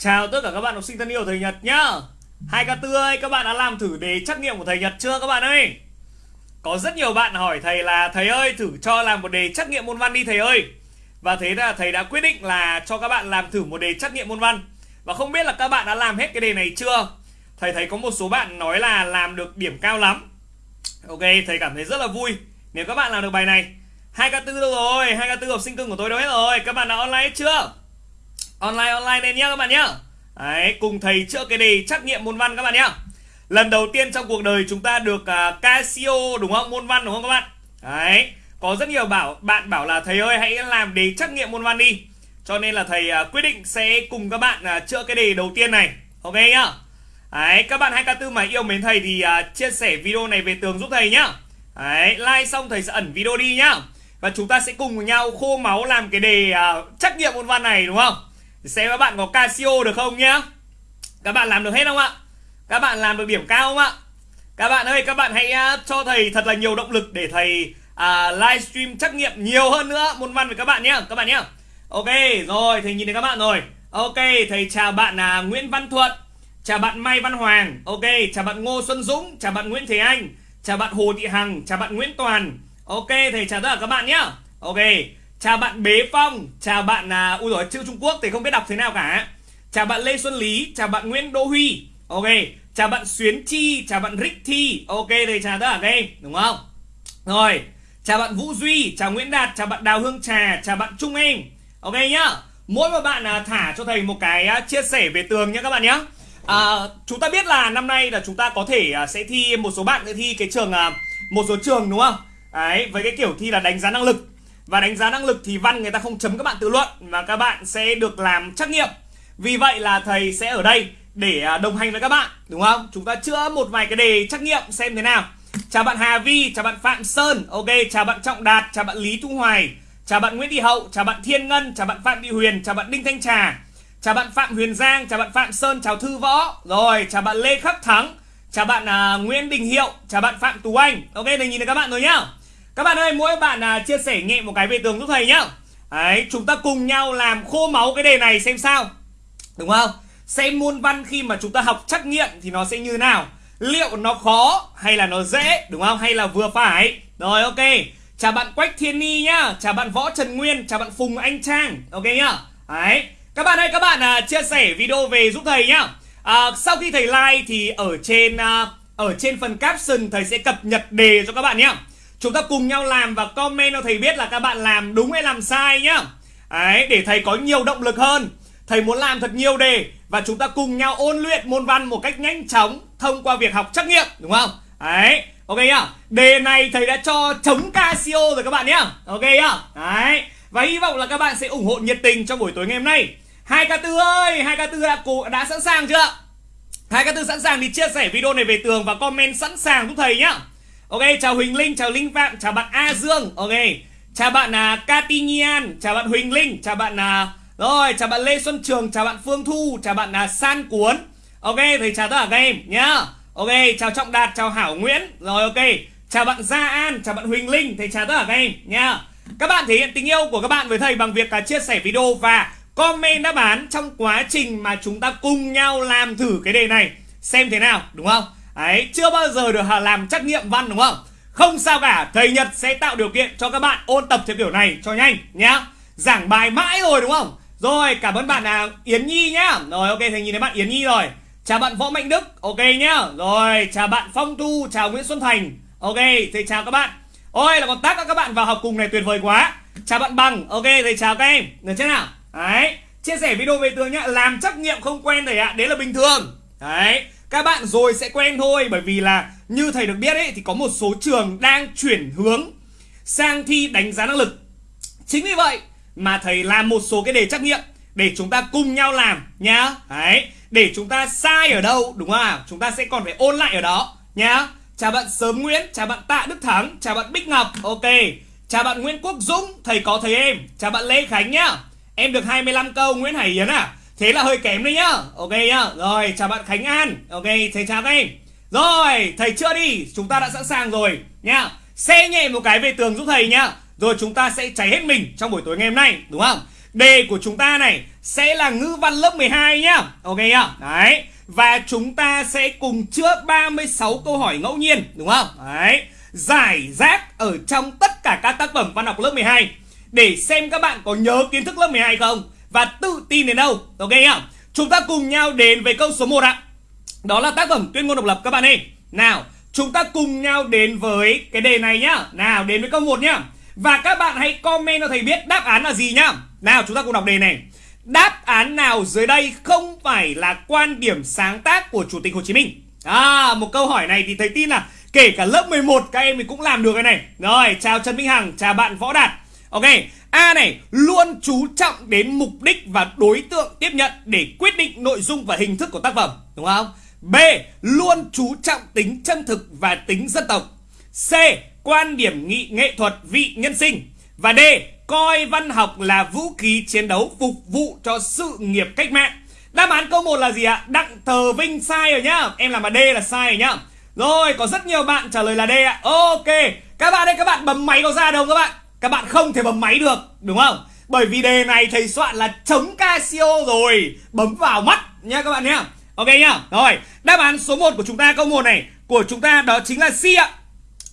Chào tất cả các bạn học sinh thân yêu thầy Nhật nhá Hai ca tư ơi, các bạn đã làm thử đề trắc nghiệm của thầy Nhật chưa các bạn ơi? Có rất nhiều bạn hỏi thầy là Thầy ơi, thử cho làm một đề trắc nghiệm môn văn đi thầy ơi Và thế là thầy đã quyết định là cho các bạn làm thử một đề trắc nghiệm môn văn Và không biết là các bạn đã làm hết cái đề này chưa? Thầy thấy có một số bạn nói là làm được điểm cao lắm Ok, thầy cảm thấy rất là vui Nếu các bạn làm được bài này hai ca tư đâu rồi? hai ca tư học sinh cưng của tôi đâu hết rồi? Các bạn đã online hết chưa? Online online lên nhá các bạn nhá. Đấy, cùng thầy chữa cái đề trắc nghiệm môn văn các bạn nhá. Lần đầu tiên trong cuộc đời chúng ta được uh, Casio đúng không? Môn văn đúng không các bạn? Đấy, có rất nhiều bảo bạn bảo là thầy ơi hãy làm đề trắc nghiệm môn văn đi. Cho nên là thầy uh, quyết định sẽ cùng các bạn uh, chữa cái đề đầu tiên này. Ok nhá. Đấy, các bạn 2K4 mà yêu mến thầy thì uh, chia sẻ video này về tường giúp thầy nhá. Đấy, like xong thầy sẽ ẩn video đi nhá. Và chúng ta sẽ cùng với nhau khô máu làm cái đề uh, trắc nghiệm môn văn này đúng không? Xem các bạn có Casio được không nhá. Các bạn làm được hết không ạ? Các bạn làm được điểm cao không ạ? Các bạn ơi các bạn hãy à, cho thầy thật là nhiều động lực Để thầy à, livestream trắc nghiệm nhiều hơn nữa Môn văn với các bạn nhé Các bạn nhé Ok rồi thầy nhìn thấy các bạn rồi. Ok thầy chào bạn là Nguyễn Văn Thuận Chào bạn Mai Văn Hoàng. Ok chào bạn Ngô Xuân Dũng Chào bạn Nguyễn Thế Anh Chào bạn Hồ Thị Hằng Chào bạn Nguyễn Toàn. Ok thầy chào tất cả các bạn nhé Ok Chào bạn Bế Phong Chào bạn à, Ui rồi chữ Trung Quốc thì không biết đọc thế nào cả. Chào bạn Lê Xuân Lý Chào bạn Nguyễn đô Huy. Ok Chào bạn Xuyến Chi Chào bạn Rick Thi. Ok đây chào tất cả các em Đúng không? Rồi Chào bạn Vũ Duy Chào Nguyễn Đạt Chào bạn Đào Hương Trà Chào bạn Trung Em. Ok nhá Mỗi một bạn à, thả cho thầy một cái à, chia sẻ về tường nhá các bạn nhé à, Chúng ta biết là năm nay là chúng ta có thể à, sẽ thi một số bạn sẽ thi cái trường à, Một số trường đúng không? Đấy với cái kiểu thi là đánh giá năng lực và đánh giá năng lực thì văn người ta không chấm các bạn tự luận Mà các bạn sẽ được làm trắc nghiệm Vì vậy là thầy sẽ ở đây để đồng hành với các bạn Đúng không? Chúng ta chữa một vài cái đề trắc nghiệm xem thế nào Chào bạn Hà Vi, chào bạn Phạm Sơn Ok, chào bạn Trọng Đạt, chào bạn Lý Thu Hoài Chào bạn Nguyễn Thị Hậu, chào bạn Thiên Ngân, chào bạn Phạm Thị Huyền, chào bạn Đinh Thanh Trà Chào bạn Phạm Huyền Giang, chào bạn Phạm Sơn, chào Thư Võ Rồi, chào bạn Lê Khắc Thắng Chào bạn uh, Nguyễn Đình Hiệu, chào bạn Phạm Tú Anh Ok, mình nhìn thấy các bạn rồi nhá các bạn ơi, mỗi bạn à, chia sẻ nhẹ một cái về tường giúp thầy nhá. Đấy, chúng ta cùng nhau làm khô máu cái đề này xem sao. Đúng không? Xem môn văn khi mà chúng ta học trắc nghiệm thì nó sẽ như nào? Liệu nó khó hay là nó dễ, đúng không? Hay là vừa phải? Rồi ok. Chào bạn Quách Thiên Ni nhá, chào bạn Võ Trần Nguyên, chào bạn Phùng Anh Trang. Ok nhá. Đấy. Các bạn ơi, các bạn à, chia sẻ video về giúp thầy nhá. À, sau khi thầy like thì ở trên à, ở trên phần caption thầy sẽ cập nhật đề cho các bạn nhé Chúng ta cùng nhau làm và comment cho thầy biết là các bạn làm đúng hay làm sai nhá. Đấy, để thầy có nhiều động lực hơn. Thầy muốn làm thật nhiều đề Và chúng ta cùng nhau ôn luyện môn văn một cách nhanh chóng Thông qua việc học trắc nghiệm Đúng không? Đấy, ok nhá. Đề này thầy đã cho chống Casio rồi các bạn nhá. Ok nhá. Đấy Và hy vọng là các bạn sẽ ủng hộ nhiệt tình trong buổi tối ngày hôm nay. Hai ca tư ơi hai ca tư đã, đã sẵn sàng chưa? hai ca tư sẵn sàng thì chia sẻ video này về tường Và comment sẵn sàng giúp thầy nhá. Ok, chào Huỳnh Linh, chào Linh Phạm, chào bạn A Dương. Ok. Chào bạn à, uh, Katinian, chào bạn Huỳnh Linh, chào bạn uh, rồi, chào bạn Lê Xuân Trường, chào bạn Phương Thu, chào bạn uh, San Cuốn. Ok, thầy chào tất cả các em nhá. Ok, chào Trọng Đạt, chào Hảo Nguyễn. Rồi ok. Chào bạn Gia An, chào bạn Huỳnh Linh, thầy chào tất cả các em nhá. Các bạn thể hiện tình yêu của các bạn với thầy bằng việc uh, chia sẻ video và comment đáp án trong quá trình mà chúng ta cùng nhau làm thử cái đề này xem thế nào, đúng không? Đấy, chưa bao giờ được làm trắc nghiệm văn đúng không? Không sao cả, thầy Nhật sẽ tạo điều kiện cho các bạn ôn tập theo kiểu này cho nhanh nhá. Giảng bài mãi rồi đúng không? Rồi, cảm ơn bạn là Yến Nhi nhá. Rồi ok, thầy nhìn thấy bạn Yến Nhi rồi. Chào bạn Võ Mạnh Đức, ok nhá. Rồi, chào bạn Phong Thu, chào Nguyễn Xuân Thành. Ok, thầy chào các bạn. Ôi là còn tác các bạn vào học cùng này tuyệt vời quá. Chào bạn Bằng, ok thầy chào các em. Được chưa nào? Đấy, chia sẻ video về tường nhá, làm trắc nghiệm không quen thầy ạ, đấy là bình thường. Đấy, các bạn rồi sẽ quen thôi bởi vì là như thầy được biết ấy thì có một số trường đang chuyển hướng sang thi đánh giá năng lực. Chính vì vậy mà thầy làm một số cái đề trắc nghiệm để chúng ta cùng nhau làm nhá. Đấy, để chúng ta sai ở đâu đúng không ạ? Chúng ta sẽ còn phải ôn lại ở đó nhá. Chào bạn Sớm Nguyễn, chào bạn Tạ Đức Thắng, chào bạn Bích Ngọc. Ok. Chào bạn Nguyễn Quốc Dũng, thầy có thầy em. Chào bạn Lê Khánh nhá. Em được 25 câu Nguyễn Hải Yến à? Thế là hơi kém đấy nhá Ok nhá Rồi chào bạn Khánh An Ok thầy chào các em Rồi thầy chưa đi Chúng ta đã sẵn sàng rồi nhá Xe nhẹ một cái về tường giúp thầy nhá Rồi chúng ta sẽ cháy hết mình trong buổi tối ngày hôm nay Đúng không Đề của chúng ta này sẽ là ngữ văn lớp 12 nhá. Ok nhá. Đấy. Và chúng ta sẽ cùng trước 36 câu hỏi ngẫu nhiên, đúng không? Đấy. Giải rác ở trong tất cả các tác phẩm văn học lớp 12 để xem các bạn có nhớ kiến thức lớp 12 không và tự tin đến đâu. Ok không Chúng ta cùng nhau đến với câu số 1 ạ. Đó là tác phẩm Tuyên ngôn độc lập các bạn ơi. Nào, chúng ta cùng nhau đến với cái đề này nhá. Nào, đến với câu 1 nhá. Và các bạn hãy comment cho thầy biết đáp án là gì nhá. Nào, chúng ta cùng đọc đề này. Đáp án nào dưới đây không phải là quan điểm sáng tác của Chủ tịch Hồ Chí Minh? À, một câu hỏi này thì thầy tin là kể cả lớp 11 các em thì cũng làm được cái này. Rồi, chào Trần Minh Hằng, chào bạn Võ Đạt. Ok, A này luôn chú trọng đến mục đích và đối tượng tiếp nhận để quyết định nội dung và hình thức của tác phẩm, đúng không? B. Luôn chú trọng tính chân thực và tính dân tộc. C. Quan điểm nghị nghệ thuật vị nhân sinh. Và D. Coi văn học là vũ khí chiến đấu phục vụ cho sự nghiệp cách mạng. Đáp án câu 1 là gì ạ? Đặng Thờ Vinh sai rồi nhá. Em làm mà D là sai rồi nhá. Rồi, có rất nhiều bạn trả lời là D ạ. Ok, các bạn đây các bạn bấm máy có ra đâu các bạn? Các bạn không thể bấm máy được, đúng không? Bởi vì đề này thầy soạn là chống Casio rồi. Bấm vào mắt nha các bạn nhá Ok nhá. Rồi đáp án số 1 của chúng ta câu 1 này Của chúng ta đó chính là C ạ.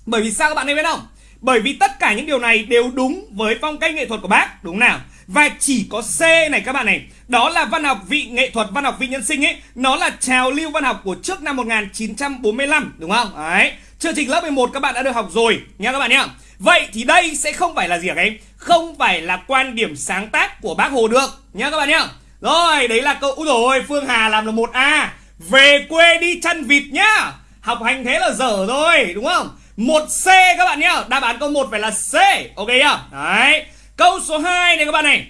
Bởi vì sao các bạn biết không Bởi vì tất cả những điều này đều đúng với phong cách nghệ thuật của bác. Đúng nào? Và chỉ có C này các bạn này. Đó là văn học vị nghệ thuật, văn học vị nhân sinh ấy. Nó là trào lưu văn học của trước năm 1945 Đúng không? Đấy. Chương trình lớp 11 các bạn đã được học rồi nha các bạn nhá. Vậy thì đây sẽ không phải là gì hả các em? Không phải là quan điểm sáng tác của bác Hồ được nhá các bạn nhá. Rồi, đấy là câu Úi rồi Phương Hà làm là một a Về quê đi chăn vịt nhá. Học hành thế là dở rồi, đúng không? Một C các bạn nhá. Đáp án câu 1 phải là C. Ok nhá. Đấy. Câu số 2 này các bạn này.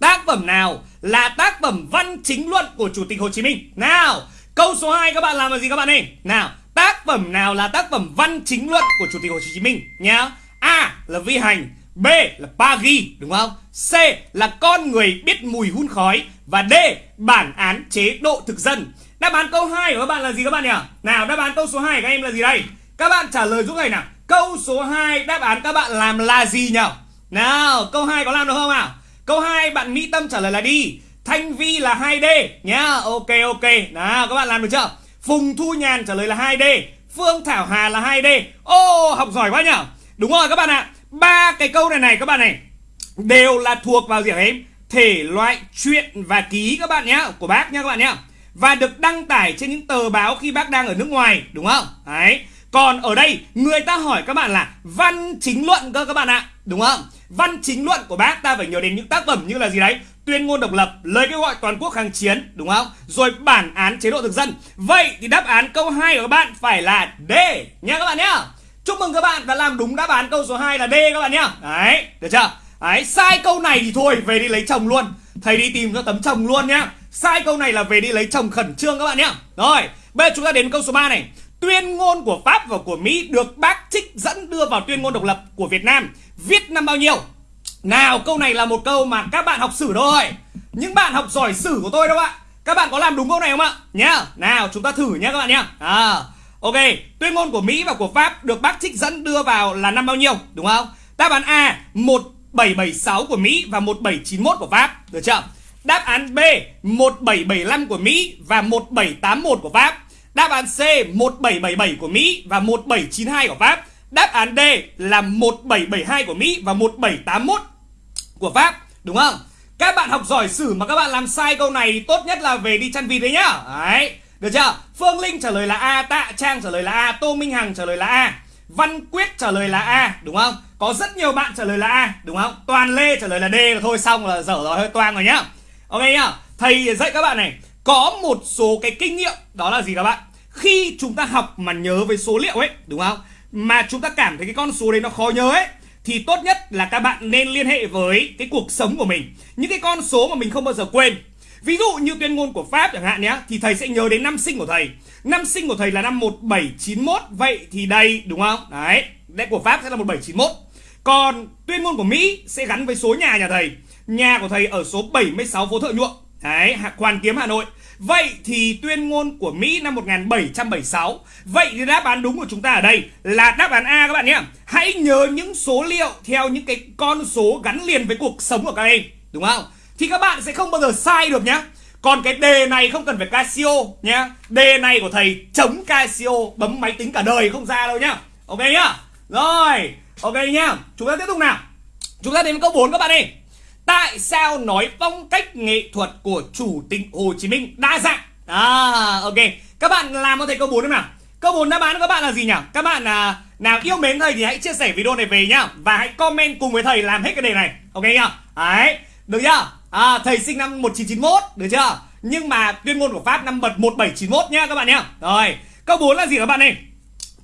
Tác phẩm nào là tác phẩm văn chính luận của Chủ tịch Hồ Chí Minh? Nào, câu số 2 các bạn làm là gì các bạn này? Nào, tác phẩm nào là tác phẩm văn chính luận của Chủ tịch Hồ Chí Minh nhá? A là vi hành B là Paris đúng không? C là con người biết mùi hun khói và D bản án chế độ thực dân. Đáp án câu 2 của các bạn là gì các bạn nhỉ? Nào đáp án câu số 2 của các em là gì đây? Các bạn trả lời giúp thầy nào. Câu số 2 đáp án các bạn làm là gì nhỉ? Nào, câu 2 có làm được không nào? Câu 2 bạn Mỹ Tâm trả lời là đi. Thanh Vi là 2D nhá. Ok ok. Nào các bạn làm được chưa? Phùng Thu Nhàn trả lời là 2D. Phương Thảo Hà là 2D. Ô oh, học giỏi quá nhỉ? Đúng rồi các bạn ạ. Ba cái câu này này các bạn này Đều là thuộc vào gì em? Thể loại chuyện và ký các bạn nhé Của bác nhá các bạn nhé Và được đăng tải trên những tờ báo khi bác đang ở nước ngoài Đúng không? Đấy. Còn ở đây người ta hỏi các bạn là văn chính luận cơ các bạn ạ Đúng không? Văn chính luận của bác ta phải nhớ đến những tác phẩm như là gì đấy? Tuyên ngôn độc lập, lời kêu gọi toàn quốc kháng chiến, đúng không? Rồi bản án chế độ thực dân. Vậy thì đáp án câu 2 của các bạn phải là D nha các bạn nhé Chúc mừng các bạn đã làm đúng đáp án câu số 2 là D các bạn nhá. Đấy, được chưa? Đấy, sai câu này thì thôi, về đi lấy chồng luôn. Thầy đi tìm cho tấm chồng luôn nhá. Sai câu này là về đi lấy chồng khẩn trương các bạn nhá. Rồi, bây giờ chúng ta đến câu số 3 này. Tuyên ngôn của Pháp và của Mỹ được bác trích dẫn đưa vào tuyên ngôn độc lập của Việt Nam. Viết năm bao nhiêu? Nào, câu này là một câu mà các bạn học sử thôi. Những bạn học giỏi sử của tôi đâu ạ. Các bạn có làm đúng câu này không ạ? Nhá. Nào, chúng ta thử nhá các bạn nhá. À, Ok, tuyên ngôn của Mỹ và của Pháp được bác trích dẫn đưa vào là năm bao nhiêu, đúng không? Đáp án A 1776 của Mỹ và 1791 của Pháp, được chưa? Đáp án B 1775 của Mỹ và 1781 của Pháp. Đáp án C 1777 của Mỹ và 1792 của Pháp. Đáp án D là 1772 của Mỹ và 1781 của Pháp, đúng không? Các bạn học giỏi sử mà các bạn làm sai câu này tốt nhất là về đi chăn vịt đấy nhá. Đấy. Được chưa? Phương Linh trả lời là A, Tạ Trang trả lời là A, Tô Minh Hằng trả lời là A. Văn Quyết trả lời là A, đúng không? Có rất nhiều bạn trả lời là A, đúng không? Toàn Lê trả lời là D là thôi xong là dở rồi hơi toang rồi nhá. Ok nhá. Thầy dạy các bạn này, có một số cái kinh nghiệm đó là gì các bạn? Khi chúng ta học mà nhớ với số liệu ấy, đúng không? Mà chúng ta cảm thấy cái con số đấy nó khó nhớ ấy thì tốt nhất là các bạn nên liên hệ với cái cuộc sống của mình. Những cái con số mà mình không bao giờ quên Ví dụ như tuyên ngôn của Pháp chẳng hạn nhé, Thì thầy sẽ nhớ đến năm sinh của thầy. Năm sinh của thầy là năm 1791 Vậy thì đây, đúng không? Đấy Đây của Pháp sẽ là 1791 Còn tuyên ngôn của Mỹ sẽ gắn với số nhà nhà thầy. Nhà của thầy ở số 76 phố Thợ Nhuộm. Đấy Hoàn Kiếm, Hà Nội. Vậy thì tuyên ngôn của Mỹ năm 1776 Vậy thì đáp án đúng của chúng ta ở đây là đáp án A các bạn nhé. Hãy nhớ những số liệu theo những cái con số gắn liền với cuộc sống của các em, đúng không? Thì các bạn sẽ không bao giờ sai được nhá. Còn cái đề này không cần phải Casio nhá. Đề này của thầy chống Casio bấm máy tính cả đời không ra đâu nhá. Ok nhá. Rồi ok nhá. Chúng ta tiếp tục nào. Chúng ta đến với câu 4 các bạn ơi. Tại sao nói phong cách nghệ thuật của chủ tịch Hồ Chí Minh đa dạng? À ok. Các bạn làm cho thầy câu 4 không nào. Câu 4 đáp án của các bạn là gì nhỉ? Các bạn à, nào yêu mến thầy thì hãy chia sẻ video này về nhá. Và hãy comment cùng với thầy làm hết cái đề này. Ok nhá. Đấy được chưa? À, thầy sinh năm 1991 được chưa nhưng mà tuyên ngôn của Pháp năm bật 1791 nhá các bạn nhá rồi câu 4 là gì các bạn này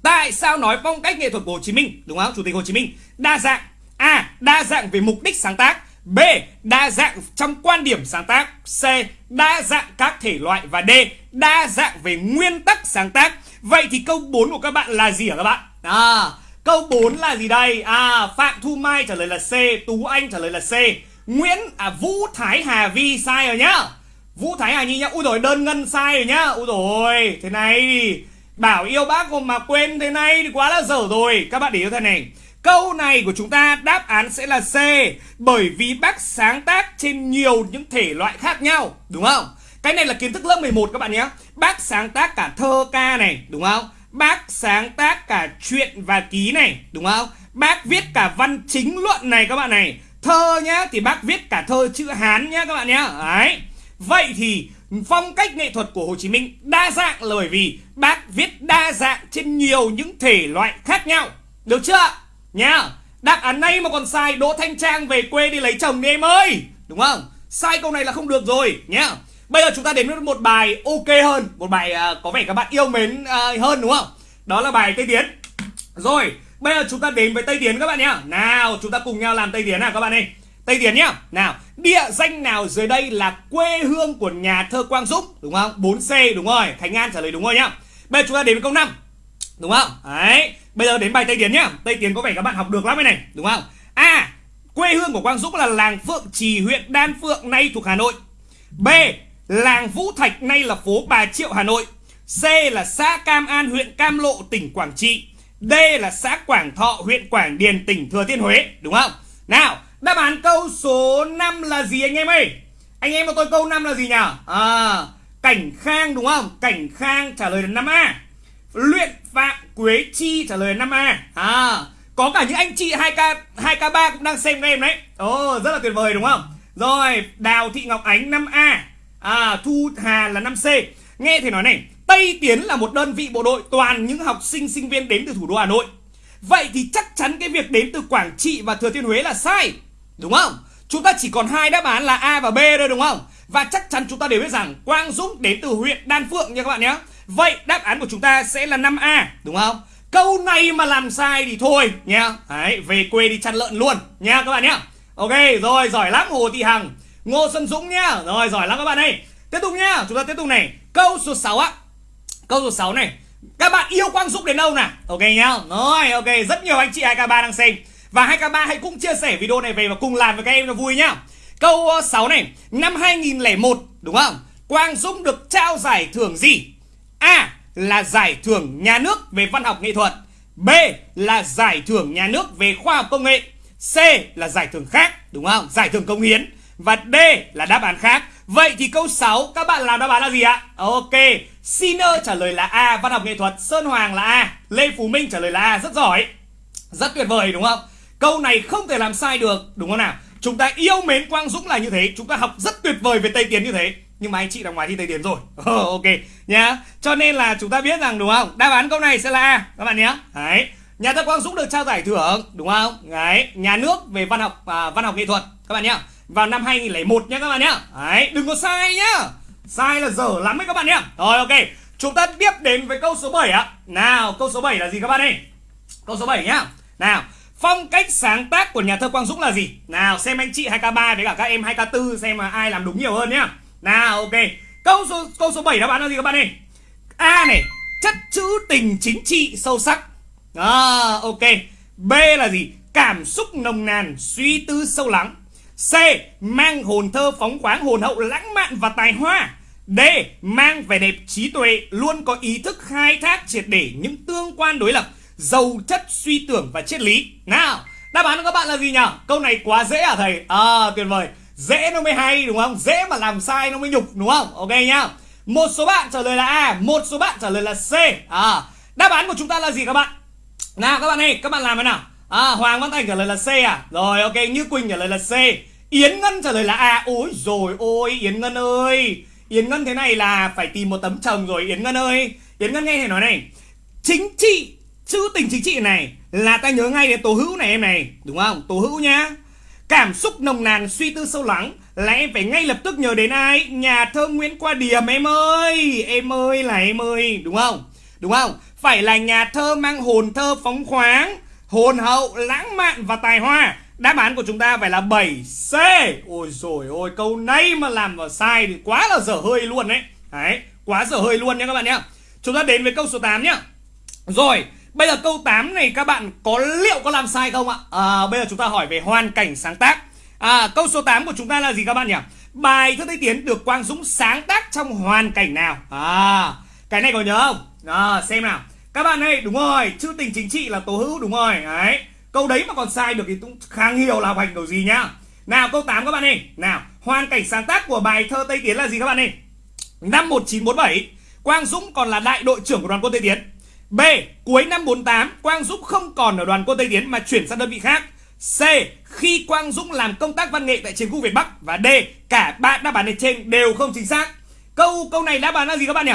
tại sao nói phong cách nghệ thuật của Hồ Chí Minh đúng không chủ tịch Hồ Chí Minh đa dạng a đa dạng về mục đích sáng tác B. Đa dạng trong quan điểm sáng tác C. Đa dạng các thể loại Và D. Đa dạng về nguyên tắc sáng tác Vậy thì câu 4 của các bạn là gì hả các bạn? À, câu 4 là gì đây? À, Phạm Thu Mai trả lời là C Tú Anh trả lời là C Nguyễn à, Vũ Thái Hà Vi sai rồi nhá. Vũ Thái Hà Nhi nhá. Úi rồi đơn ngân sai rồi nhá. Úi rồi thế này thì Bảo yêu bác mà quên thế này thì quá là dở rồi. Các bạn để ý thế này. Câu này của chúng ta đáp án sẽ là C Bởi vì bác sáng tác trên nhiều những thể loại khác nhau Đúng không? Cái này là kiến thức lớp 11 các bạn nhé Bác sáng tác cả thơ ca này Đúng không? Bác sáng tác cả chuyện và ký này Đúng không? Bác viết cả văn chính luận này các bạn này. Thơ nhá Thì bác viết cả thơ chữ Hán nhá các bạn nhá. Đấy. Vậy thì phong cách nghệ thuật của Hồ Chí Minh đa dạng là bởi vì bác viết đa dạng trên nhiều những thể loại khác nhau. Được chưa? Nhá. Đáp án này mà còn sai Đỗ Thanh Trang về quê đi lấy chồng đi em ơi. Đúng không? Sai câu này là không được rồi nhá. Bây giờ chúng ta đến với một bài ok hơn Một bài uh, có vẻ các bạn yêu mến uh, hơn đúng không? Đó là bài Tây Tiến. Rồi Bây giờ chúng ta đến với Tây Tiến các bạn nhá. Nào, chúng ta cùng nhau làm Tây Tiến nào các bạn ơi. Tây Tiến nhá. Nào, Địa danh nào dưới đây là quê hương của nhà thơ Quang Dũng? Đúng không? 4C đúng rồi. Khánh An trả lời đúng rồi nhá. Bây giờ chúng ta đến với câu 5 Đúng không? Đấy. Bây giờ đến bài Tây Tiến nhá. Tây Tiến có vẻ các bạn học được lắm cái này. Đúng không? A, Quê hương của Quang Dũng là làng Phượng Trì, huyện Đan Phượng, nay thuộc Hà Nội. B, Làng Vũ Thạch, nay là phố Bà Triệu, Hà Nội. C là xã Cam An, huyện Cam Lộ, tỉnh Quảng Trị. D là xã Quảng Thọ huyện Quảng Điền tỉnh Thừa Thiên Huế Đúng không? Nào đáp án câu số 5 là gì anh em ơi? Anh em cho tôi câu 5 là gì nhỉ? À Cảnh Khang đúng không? Cảnh Khang trả lời là 5A Luyện Phạm Quế Chi trả lời là 5A À Có cả những anh chị 2K 2K3 cũng đang xem các em đấy. Ồ oh, rất là tuyệt vời đúng không? Rồi Đào Thị Ngọc Ánh 5A À Thu Hà là 5C Nghe thì nói này Tây Tiến là một đơn vị bộ đội toàn những học sinh sinh viên đến từ thủ đô Hà Nội. Vậy thì chắc chắn cái việc đến từ Quảng Trị và Thừa Thiên Huế là sai Đúng không? Chúng ta chỉ còn hai đáp án là A và B thôi đúng không? Và chắc chắn chúng ta đều biết rằng Quang Dũng đến từ huyện Đan Phượng nha các bạn nhé. Vậy đáp án của chúng ta sẽ là 5A đúng không? Câu này mà làm sai thì thôi nha Đấy, về quê đi chăn lợn luôn nha các bạn nhé. Ok, rồi giỏi lắm Hồ Thị Hằng. Ngô Xuân Dũng nhá. Rồi giỏi lắm các bạn ơi. Tiếp tục nhá, chúng ta tiếp tục này. Câu số 6 á. Câu số 6 này. Các bạn yêu Quang Dũng đến đâu nè Ok nhá. Rồi, ok, rất nhiều anh chị 2K3 đang xem. Và 2K3 hãy cũng chia sẻ video này về và cùng làm với các em nó vui nhá. Câu ờ, 6 này. Năm 2001 đúng không? Quang Dũng được trao giải thưởng gì? A là giải thưởng nhà nước về văn học nghệ thuật. B là giải thưởng nhà nước về khoa học công nghệ. C là giải thưởng khác đúng không? Giải thưởng công hiến. Và D là đáp án khác. Vậy thì câu 6 các bạn làm đáp án là gì ạ? Ok Sinner trả lời là A Văn học nghệ thuật Sơn Hoàng là A Lê Phú Minh trả lời là A Rất giỏi. Rất tuyệt vời đúng không? Câu này không thể làm sai được Đúng không nào? Chúng ta yêu mến Quang Dũng là như thế Chúng ta học rất tuyệt vời về Tây Tiến như thế. Nhưng mà anh chị là ngoài thi Tây Tiến rồi. Ờ, ok nhá. Cho nên là chúng ta biết rằng đúng không? Đáp án câu này sẽ là A các bạn nhé. Đấy. Nhà thơ Quang Dũng được trao giải thưởng đúng không? Đấy. Nhà nước về văn học à, văn học nghệ thuật các bạn nhé. Vào năm 2001 nhé các bạn nhé Đấy, Đừng có sai nhá. Sai là dở lắm đấy các bạn nhé Rồi, ok. Chúng ta tiếp đến với câu số 7 ạ. Nào, câu số 7 là gì các bạn ơi? Câu số 7 nhá. Nào, Phong cách sáng tác của nhà thơ Quang Dũng là gì? Nào, xem anh chị 2K3 với cả các em 2K4 xem mà ai làm đúng nhiều hơn nhá. Nào, ok. Câu số câu số 7 đáp án là gì các bạn ơi? A này, Chất chữ tình chính trị sâu sắc. À ok. B là gì? Cảm xúc nồng nàn, Suy tư sâu lắng. C. Mang hồn thơ phóng khoáng hồn hậu lãng mạn và tài hoa. D. Mang vẻ đẹp trí tuệ Luôn có ý thức khai thác triệt để những tương quan đối lập, Giàu chất suy tưởng và triết lý. Nào, Đáp án của các bạn là gì nhỉ? Câu này quá dễ à thầy? À tuyệt vời. Dễ nó mới hay, đúng không? Dễ mà làm sai nó mới nhục, đúng không? Ok nhá. Một số bạn trả lời là a, một số bạn trả lời là c. À đáp án của chúng ta là gì các bạn? Nào, các bạn ơi, các bạn làm thế nào? À hoàng văn thành trả lời là c à? Rồi, ok, như quỳnh trả lời là c. Yến ngân trả lời là a. Ôi rồi ôi, yến ngân ơi. Yến ngân thế này là phải tìm một tấm chồng rồi, yến ngân ơi. Yến ngân nghe thầy nói này, chính trị chữ tình chính trị này là ta nhớ ngay đến tố hữu này em này. Đúng không? Tố hữu nhá. Cảm xúc nồng nàn, suy tư sâu lắng, là em phải ngay lập tức nhớ đến ai? Nhà thơ nguyễn qua Điểm, em ơi. Em ơi là em ơi. Đúng không? Đúng không? Phải là nhà thơ mang hồn thơ phóng khoáng hồn hậu lãng mạn và tài hoa đáp án của chúng ta phải là 7C ôi rồi ôi câu này mà làm vào sai thì quá là dở hơi luôn đấy đấy quá dở hơi luôn nha các bạn nhé chúng ta đến với câu số 8 nhá rồi Bây giờ câu 8 này các bạn có liệu có làm sai không ạ? À, bây giờ chúng ta hỏi về hoàn cảnh sáng tác à, Câu số 8 của chúng ta là gì các bạn nhỉ? Bài thơ Tây Tiến được Quang Dũng sáng tác trong hoàn cảnh nào? À, cái này có nhớ không? À, xem nào các bạn ơi, đúng rồi, chữ tình chính trị là tố hữu đúng rồi Đấy, câu đấy mà còn sai được thì cũng kháng hiểu là học hành kiểu gì nhá Nào câu 8 các bạn ơi Nào, hoàn cảnh sáng tác của bài thơ Tây Tiến là gì các bạn ơi? Năm 1947 Quang Dũng còn là đại đội trưởng của đoàn quân Tây Tiến B. Cuối năm 48, Quang Dũng không còn ở đoàn quân Tây Tiến mà chuyển sang đơn vị khác. C. Khi Quang Dũng làm công tác văn nghệ tại chiến khu Việt Bắc và D. Cả ba đáp án này trên đều không chính xác. Câu câu này đáp án là gì các bạn nhỉ?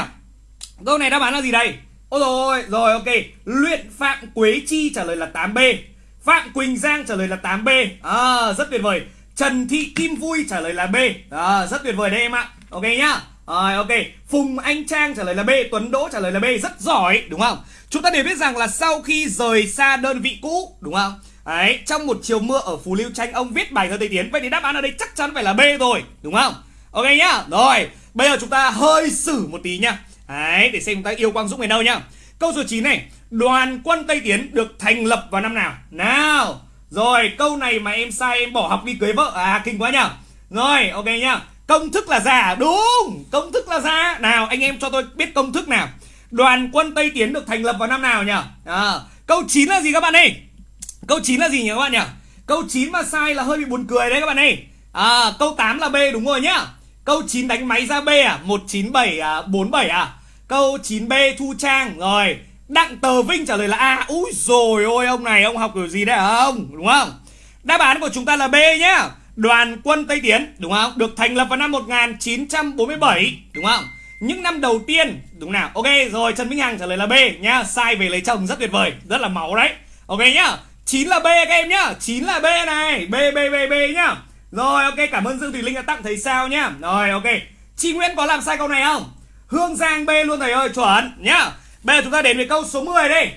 Câu này đáp án là gì đây? Ôi rồi, rồi ok. Luyện Phạm Quế Chi trả lời là 8B. Phạm Quỳnh Giang trả lời là 8B. À, rất tuyệt vời. Trần Thị Kim Vui trả lời là B. À, rất tuyệt vời đấy em ạ. Ok nhá. Rồi ok, Phùng Anh Trang trả lời là B, Tuấn Đỗ trả lời là B, rất giỏi đúng không? Chúng ta đều biết rằng là sau khi rời xa đơn vị cũ đúng không? Đấy, trong một chiều mưa ở Phú Lưu Tranh ông viết bài thơ Tây Tiến Vậy thì đáp án ở đây chắc chắn phải là B rồi, đúng không? Ok nhá, rồi, bây giờ chúng ta hơi xử một tí nhá Đấy, để xem chúng ta yêu Quang Dũng về đâu nhá. Câu số 9 này, đoàn quân Tây Tiến được thành lập vào năm nào? Nào, rồi, câu này mà em sai em bỏ học đi cưới vợ. À, kinh quá nhá. Rồi, ok nhá. Công thức là giả Đúng. Công thức là giả. Nào anh em cho tôi biết công thức nào. Đoàn quân Tây Tiến được thành lập vào năm nào nhỉ? À, Câu 9 là gì các bạn ơi? Câu 9 là gì nhỉ các bạn nhỉ? Câu 9 mà sai là hơi bị buồn cười đấy các bạn ơi. À, Câu 8 là B đúng rồi nhá. Câu 9 đánh máy ra B à? 197 à 47 à? Câu 9B Thu Trang Rồi Đặng Tờ Vinh trả lời là A Úi rồi ôi ông này ông học kiểu gì đấy hả ông Đúng không Đáp án của chúng ta là B nhá Đoàn quân Tây Tiến đúng không? Được thành lập vào năm 1947 đúng không? Những năm đầu tiên đúng nào? Ok rồi Trần Minh Hằng trả lời là B nhá. Sai về lấy chồng rất tuyệt vời, rất là máu đấy. Ok nhá. 9 là B các em nhá. 9 là B này. B B B B nhá. Rồi ok cảm ơn Dương Thùy Linh đã tặng thầy sao nhá. Rồi ok. Chị Nguyễn có làm sai câu này không? Hương Giang B luôn thầy ơi, chuẩn nhá. Bây giờ chúng ta đến với câu số 10 đây.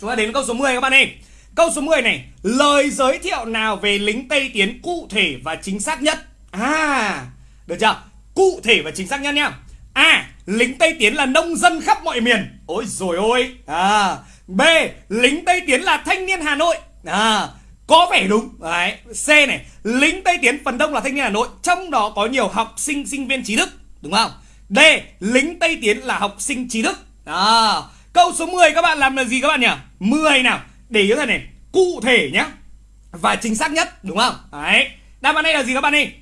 Chúng ta đến với câu số 10 các bạn ơi. Câu số 10 này Lời giới thiệu nào về lính Tây Tiến cụ thể và chính xác nhất À Được chưa Cụ thể và chính xác nhất nhá A Lính Tây Tiến là nông dân khắp mọi miền Ôi rồi ôi à, B Lính Tây Tiến là thanh niên Hà Nội à, Có vẻ đúng Đấy. C này Lính Tây Tiến phần đông là thanh niên Hà Nội Trong đó có nhiều học sinh sinh viên trí thức Đúng không D Lính Tây Tiến là học sinh trí thức. À, Câu số 10 các bạn làm là gì các bạn nhỉ? 10 nào. Để ý thế này cụ thể nhá. Và chính xác nhất đúng không? Đấy. Đáp án đây là gì các bạn ơi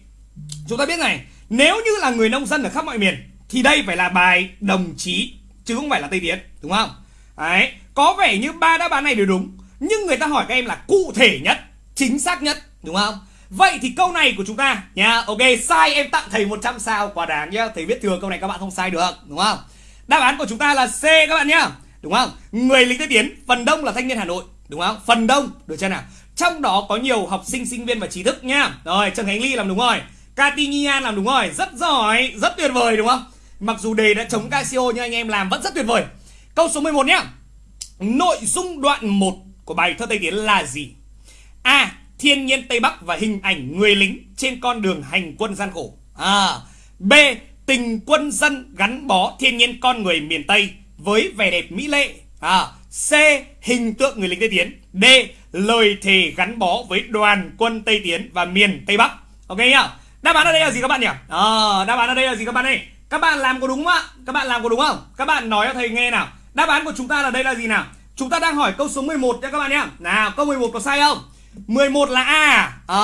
chúng ta biết này. Nếu như là người nông dân ở khắp mọi miền thì đây phải là bài đồng chí chứ không phải là tây tiến đúng không? Đấy. Có vẻ như ba đáp án này đều đúng nhưng người ta hỏi các em là cụ thể nhất chính xác nhất đúng không? Vậy thì câu này của chúng ta nha Ok, sai em tặng thầy 100 sao quả đáng nhá. Thầy biết thừa câu này các bạn không sai được, đúng không? Đáp án của chúng ta là C các bạn nhá, Đúng không? Người lính Tây Tiến phần đông là thanh niên Hà Nội, đúng không? Phần đông, được chưa nào? Trong đó có nhiều học sinh sinh viên và trí thức nhá. Rồi, trần khánh ly làm đúng rồi Catinian làm đúng rồi. Rất giỏi, rất tuyệt vời, đúng không? Mặc dù đề đã chống Casio nhưng anh em làm vẫn rất tuyệt vời. Câu số 11 nhá. Nội dung đoạn 1 của bài thơ Tây Tiến là gì? A. Thiên nhiên Tây Bắc và hình ảnh người lính trên con đường hành quân gian khổ à. B. Tình quân dân gắn bó thiên nhiên con người miền Tây với vẻ đẹp mỹ lệ à. C. Hình tượng người lính Tây Tiến D. Lời thề gắn bó với đoàn quân Tây Tiến và miền Tây Bắc Ok nhá Đáp án ở đây là gì các bạn nhỉ à, Đáp án ở đây là gì các bạn ơi Các bạn làm có đúng không ạ Các bạn làm có đúng không Các bạn nói cho thầy nghe nào Đáp án của chúng ta là đây là gì nào Chúng ta đang hỏi câu số 11 nha các bạn nhé Nào câu 11 có sai không 11 là A. À,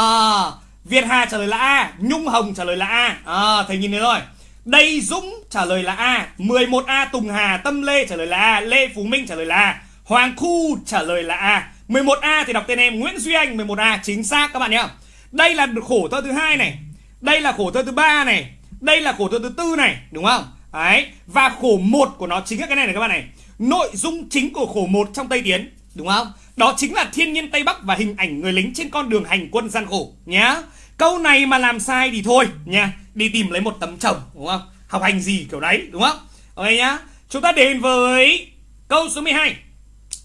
Việt Hà trả lời là A Nhung Hồng trả lời là A. À, Thầy nhìn thấy rồi. Đây Dũng trả lời là A 11A Tùng Hà Tâm Lê trả lời là A Lê Phú Minh trả lời là A Hoàng Khu trả lời là A. 11A thì đọc tên em Nguyễn Duy Anh 11A chính xác các bạn nhé. Đây là khổ thơ thứ hai này. Đây là khổ thơ thứ ba này. Đây là khổ thơ thứ tư này đúng không? Đấy Và khổ một của nó chính là cái này này các bạn này. Nội dung chính của khổ một trong Tây Tiến Đúng không đó chính là thiên nhiên Tây Bắc và hình ảnh người lính trên con đường hành quân gian khổ, nhá. Câu này mà làm sai thì thôi nha Đi tìm lấy một tấm chồng, đúng không? Học hành gì kiểu đấy, đúng không? Ok nhá. Chúng ta đến với câu số 12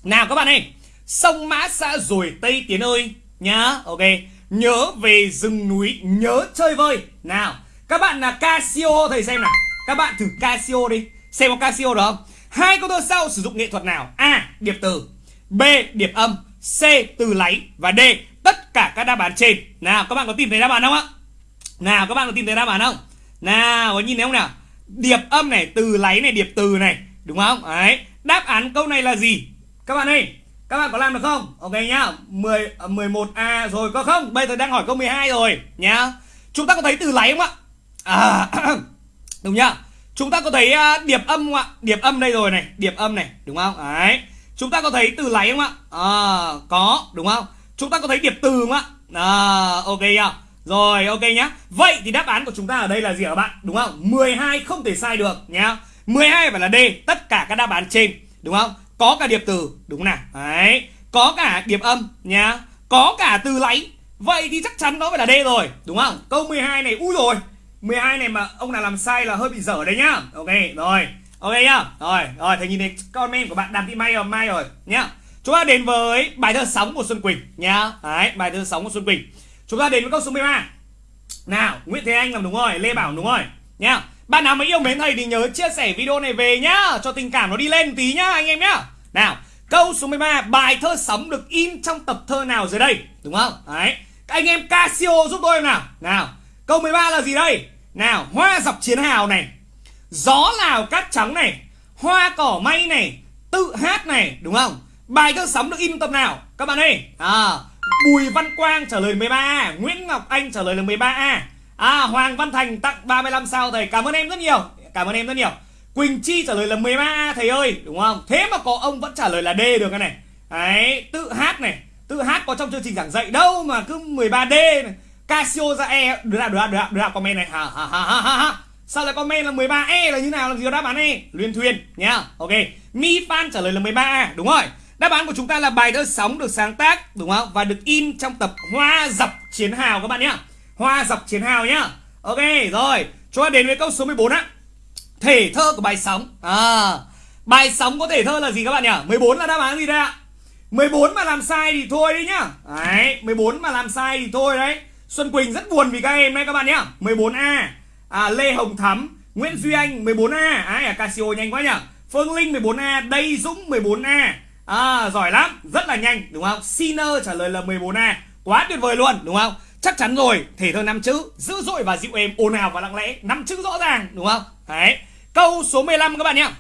Nào các bạn ơi. Sông Mã xã rồi Tây Tiến ơi, Nhá. Ok. Nhớ về rừng núi, Nhớ chơi vơi. Nào, Các bạn là Casio, thầy xem nào. Các bạn thử Casio đi. Xem có Casio được không? Hai câu thơ sau sử dụng nghệ thuật nào? A. Điệp từ. B. Điệp âm C. Từ láy Và D. Tất cả các đáp án trên Nào các bạn có tìm thấy đáp án không ạ Nào các bạn có tìm thấy đáp án không Nào có nhìn thấy không nào Điệp âm này Từ láy này Điệp từ này Đúng không Đấy Đáp án câu này là gì Các bạn ơi các bạn có làm được không? Ok nhá 10, 11A ờ, rồi có không? Bây giờ đang hỏi câu 12 rồi nhá Chúng ta có thấy từ láy không ạ? À, đúng nhá Chúng ta có thấy à, điệp âm không ạ? Điệp âm đây rồi này Điệp âm này đúng không? Đấy Chúng ta có thấy từ láy không ạ? À, có đúng không? Chúng ta có thấy điệp từ không ạ? À, ok nhá Rồi ok nhá Vậy thì đáp án của chúng ta ở đây là gì hả bạn? Đúng không? 12 không thể sai được nhá 12 phải là D Tất cả các đáp án trên Đúng không? có cả điệp từ đúng nào đấy có cả điệp âm nhá có cả từ láy vậy thì chắc chắn nó phải là D rồi đúng không câu 12 này ui rồi 12 này mà ông nào làm sai là hơi bị dở đấy nhá ok rồi ok nhá. Rồi rồi thầy nhìn thấy comment của bạn đàm thị may rồi, mai rồi, nhá. Chúng ta đến với bài thơ sóng của xuân quỳnh, nhá. Đấy, bài thơ sóng của xuân quỳnh. Chúng ta đến với câu số 13 nào, nguyễn thế anh làm đúng rồi, lê bảo đúng rồi, nhá. Bạn nào mà yêu mến thầy thì nhớ chia sẻ video này về nhá, Cho tình cảm nó đi lên tí nhá, anh em nhá. Nào, câu số 13 Bài thơ sóng được in trong tập thơ nào dưới đây? Đúng không? Đấy. Các anh em Casio giúp tôi nào. Nào, Câu 13 là gì đây? Nào, Hoa dọc chiến hào này. Gió lào cát trắng này Hoa cỏ may này Tự hát này Đúng không? Bài thơ sóng được in tập nào? Các bạn ơi. À. Bùi Văn Quang trả lời 13A Nguyễn Ngọc Anh trả lời là 13A À Hoàng Văn Thành tặng 35 sao thầy. Cảm ơn em rất nhiều. Cảm ơn em rất nhiều. Quỳnh Chi trả lời là 13 thầy ơi Đúng không? Thế mà có ông vẫn trả lời là D được cái này. Đấy Tự hát này. Tự hát có trong chương trình giảng dạy đâu mà cứ 13D này. Casio ra E đứa nào đứa nào, đứa nào comment này. Ha ha ha ha ha Sao lại comment là 13E là như nào? Làm gì có đáp án E? Luyên thuyền nhá. Ok. Mi Phan trả lời là 13A Đúng rồi. Đáp án của chúng ta là bài thơ sóng được sáng tác Đúng không? Và được in trong tập Hoa dọc chiến hào các bạn nhá. Hoa dọc chiến hào nhá. Ok rồi. Chúng ta đến với câu số 14 á. Thể thơ của bài sóng. À, Bài sóng có thể thơ là gì các bạn nhỉ? 14 là đáp án gì đây ạ? 14 mà làm sai thì thôi đấy nhá. Đấy 14 mà làm sai thì thôi đấy. Xuân Quỳnh rất buồn vì các em đấy các bạn nhá. 14A à, Lê Hồng Thắm Nguyễn Duy Anh 14A Ai à Casio nhanh quá nhỉ? Phương Linh 14A Đây Dũng 14A À giỏi lắm Rất là nhanh đúng không? Sinner trả lời là 14A Quá tuyệt vời luôn đúng không? Chắc chắn rồi, thể thơ năm chữ Dữ dội và dịu êm, ồn ào và lặng lẽ năm chữ rõ ràng, đúng không? Đấy. Câu số 15 các bạn nhá.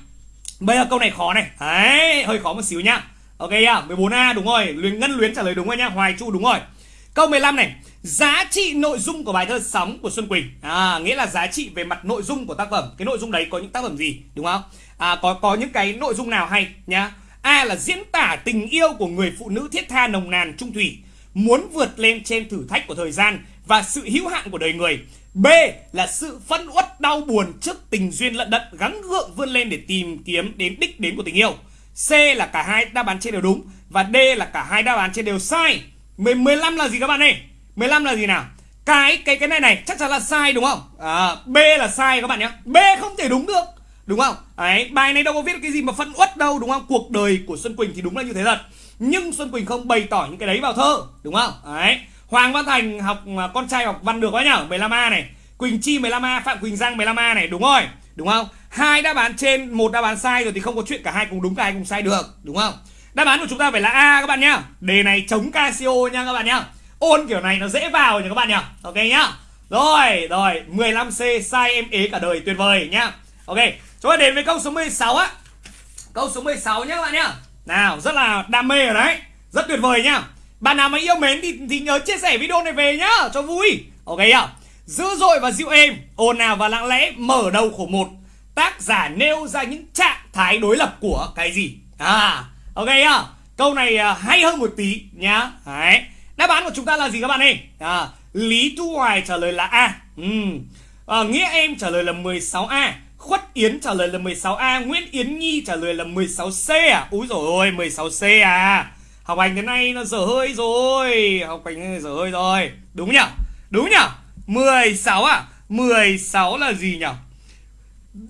Bây giờ câu này khó này. Đấy, hơi khó một xíu nhá. Ok nhá, 14A đúng rồi. Luyến Ngân Luyến trả lời đúng rồi nhá, Hoài Chu đúng rồi. Câu 15 này. Giá trị nội dung của bài thơ Sóng của Xuân Quỳnh à, Nghĩa là giá trị về mặt nội dung của tác phẩm Cái nội dung đấy có những tác phẩm gì đúng không à, có, có những cái nội dung nào hay nhá A là diễn tả tình yêu của người phụ nữ thiết tha nồng nàn trung thủy muốn vượt lên trên thử thách của thời gian và sự hữu hạn của đời người. B là sự phân uất đau buồn trước tình duyên lận đận gắng gượng vươn lên để tìm kiếm đến đích đến của tình yêu. C là cả hai đáp án trên đều đúng và D là cả hai đáp án trên đều sai. 15 là gì các bạn ơi? 15 là gì nào? Cái cái cái này này chắc chắn là sai đúng không? À, B là sai các bạn nhé. B không thể đúng được. Đúng không? Đấy, bài này đâu có viết cái gì mà phân uất đâu đúng không? Cuộc đời của Xuân Quỳnh thì đúng là như thế thật nhưng Xuân Quỳnh không bày tỏ những cái đấy vào thơ đúng không đấy Hoàng Văn Thành học à, con trai học văn được quá nhở 15A này Quỳnh Chi 15A Phạm Quỳnh Giang 15A này đúng rồi đúng không hai đáp án trên một đáp án sai rồi thì không có chuyện cả hai cùng đúng cả hai cùng sai được đúng không đáp án của chúng ta phải là A các bạn nhá đề này chống Casio nha các bạn nhá ôn kiểu này nó dễ vào nha các bạn nhá ok nhá. Rồi rồi 15C sai em ế cả đời tuyệt vời nhá. Ok chúng ta đến với câu số 16 á. Câu số 16 nhá các bạn nhá. Nào rất là đam mê ở đấy. Rất tuyệt vời nhá. Bạn nào mà yêu mến thì, thì nhớ chia sẻ video này về nhá Cho vui. Ok nhá. Dữ dội và dịu êm Ồn ào và lặng lẽ Mở đầu khổ một. Tác giả nêu ra những trạng thái đối lập của cái gì? À Ok nhá. Câu này à, hay hơn một tí nhá. Đấy. Đáp án của chúng ta là gì các bạn ơi? À, Lý Thu Hoài trả lời là A. Ừ. à, Nghĩa em trả lời là 16A Khuất Yến trả lời là 16A Nguyễn Yến Nhi trả lời là 16C à? Úi dồi ôi 16C à? Học hành cái này nó dở hơi rồi. Học hành cái này dở hơi rồi. Đúng nhỉ? Đúng nhỉ? 16 à? 16 là gì nhỉ?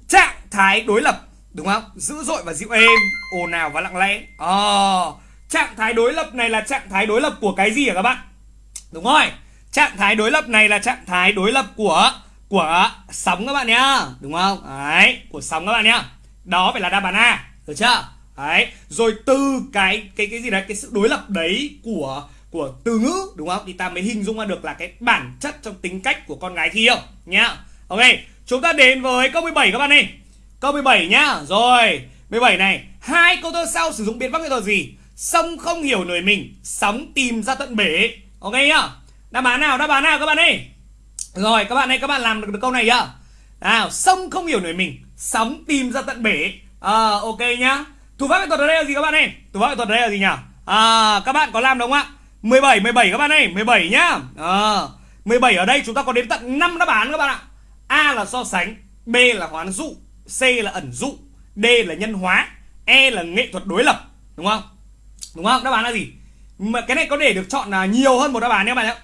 Trạng thái đối lập Đúng không? Dữ dội và dịu êm ồn ào và lặng lẽ. Ờ... à, Trạng thái đối lập này là trạng thái đối lập của cái gì hả các bạn? Đúng rồi. Trạng thái đối lập này là trạng thái đối lập của của sóng các bạn nhá. Đúng không? Đấy, Của sóng các bạn nhá. Đó phải là đáp án A. Được chưa? Đấy. Rồi từ cái cái cái gì đấy? Cái sự đối lập đấy của của từ ngữ, đúng không? Thì ta mới hình dung ra được là cái bản chất trong tính cách của con gái khi yêu nhá. Ok. Chúng ta đến với câu 17 các bạn đi câu 17 nhá. Rồi. 17 này. Hai câu thơ sau sử dụng biện pháp nghệ thuật gì? Sông không hiểu nổi mình sóng tìm ra tận bể. Ok nhá? Đáp án nào? Đáp án nào các bạn ơi? Rồi các bạn ơi các bạn làm được, được câu này nhá. Nào sông không hiểu nổi mình sóng tìm ra tận bể. À, ok nhá. Thủ pháp nghệ thuật ở đây là gì các bạn ơi? Thủ pháp nghệ thuật ở đây là gì nhỉ? À, các bạn có làm đúng không ạ? 17 17 các bạn ơi 17 nhá. Ờ, à, 17 ở đây chúng ta có đến tận 5 đáp án các bạn ạ. A là so sánh B là hoán dụ C là ẩn dụ D là nhân hóa E là nghệ thuật đối lập Đúng không? Đúng không? Đáp án là gì? Mà Cái này có để được chọn là nhiều hơn một đáp án nhé bạn nhé.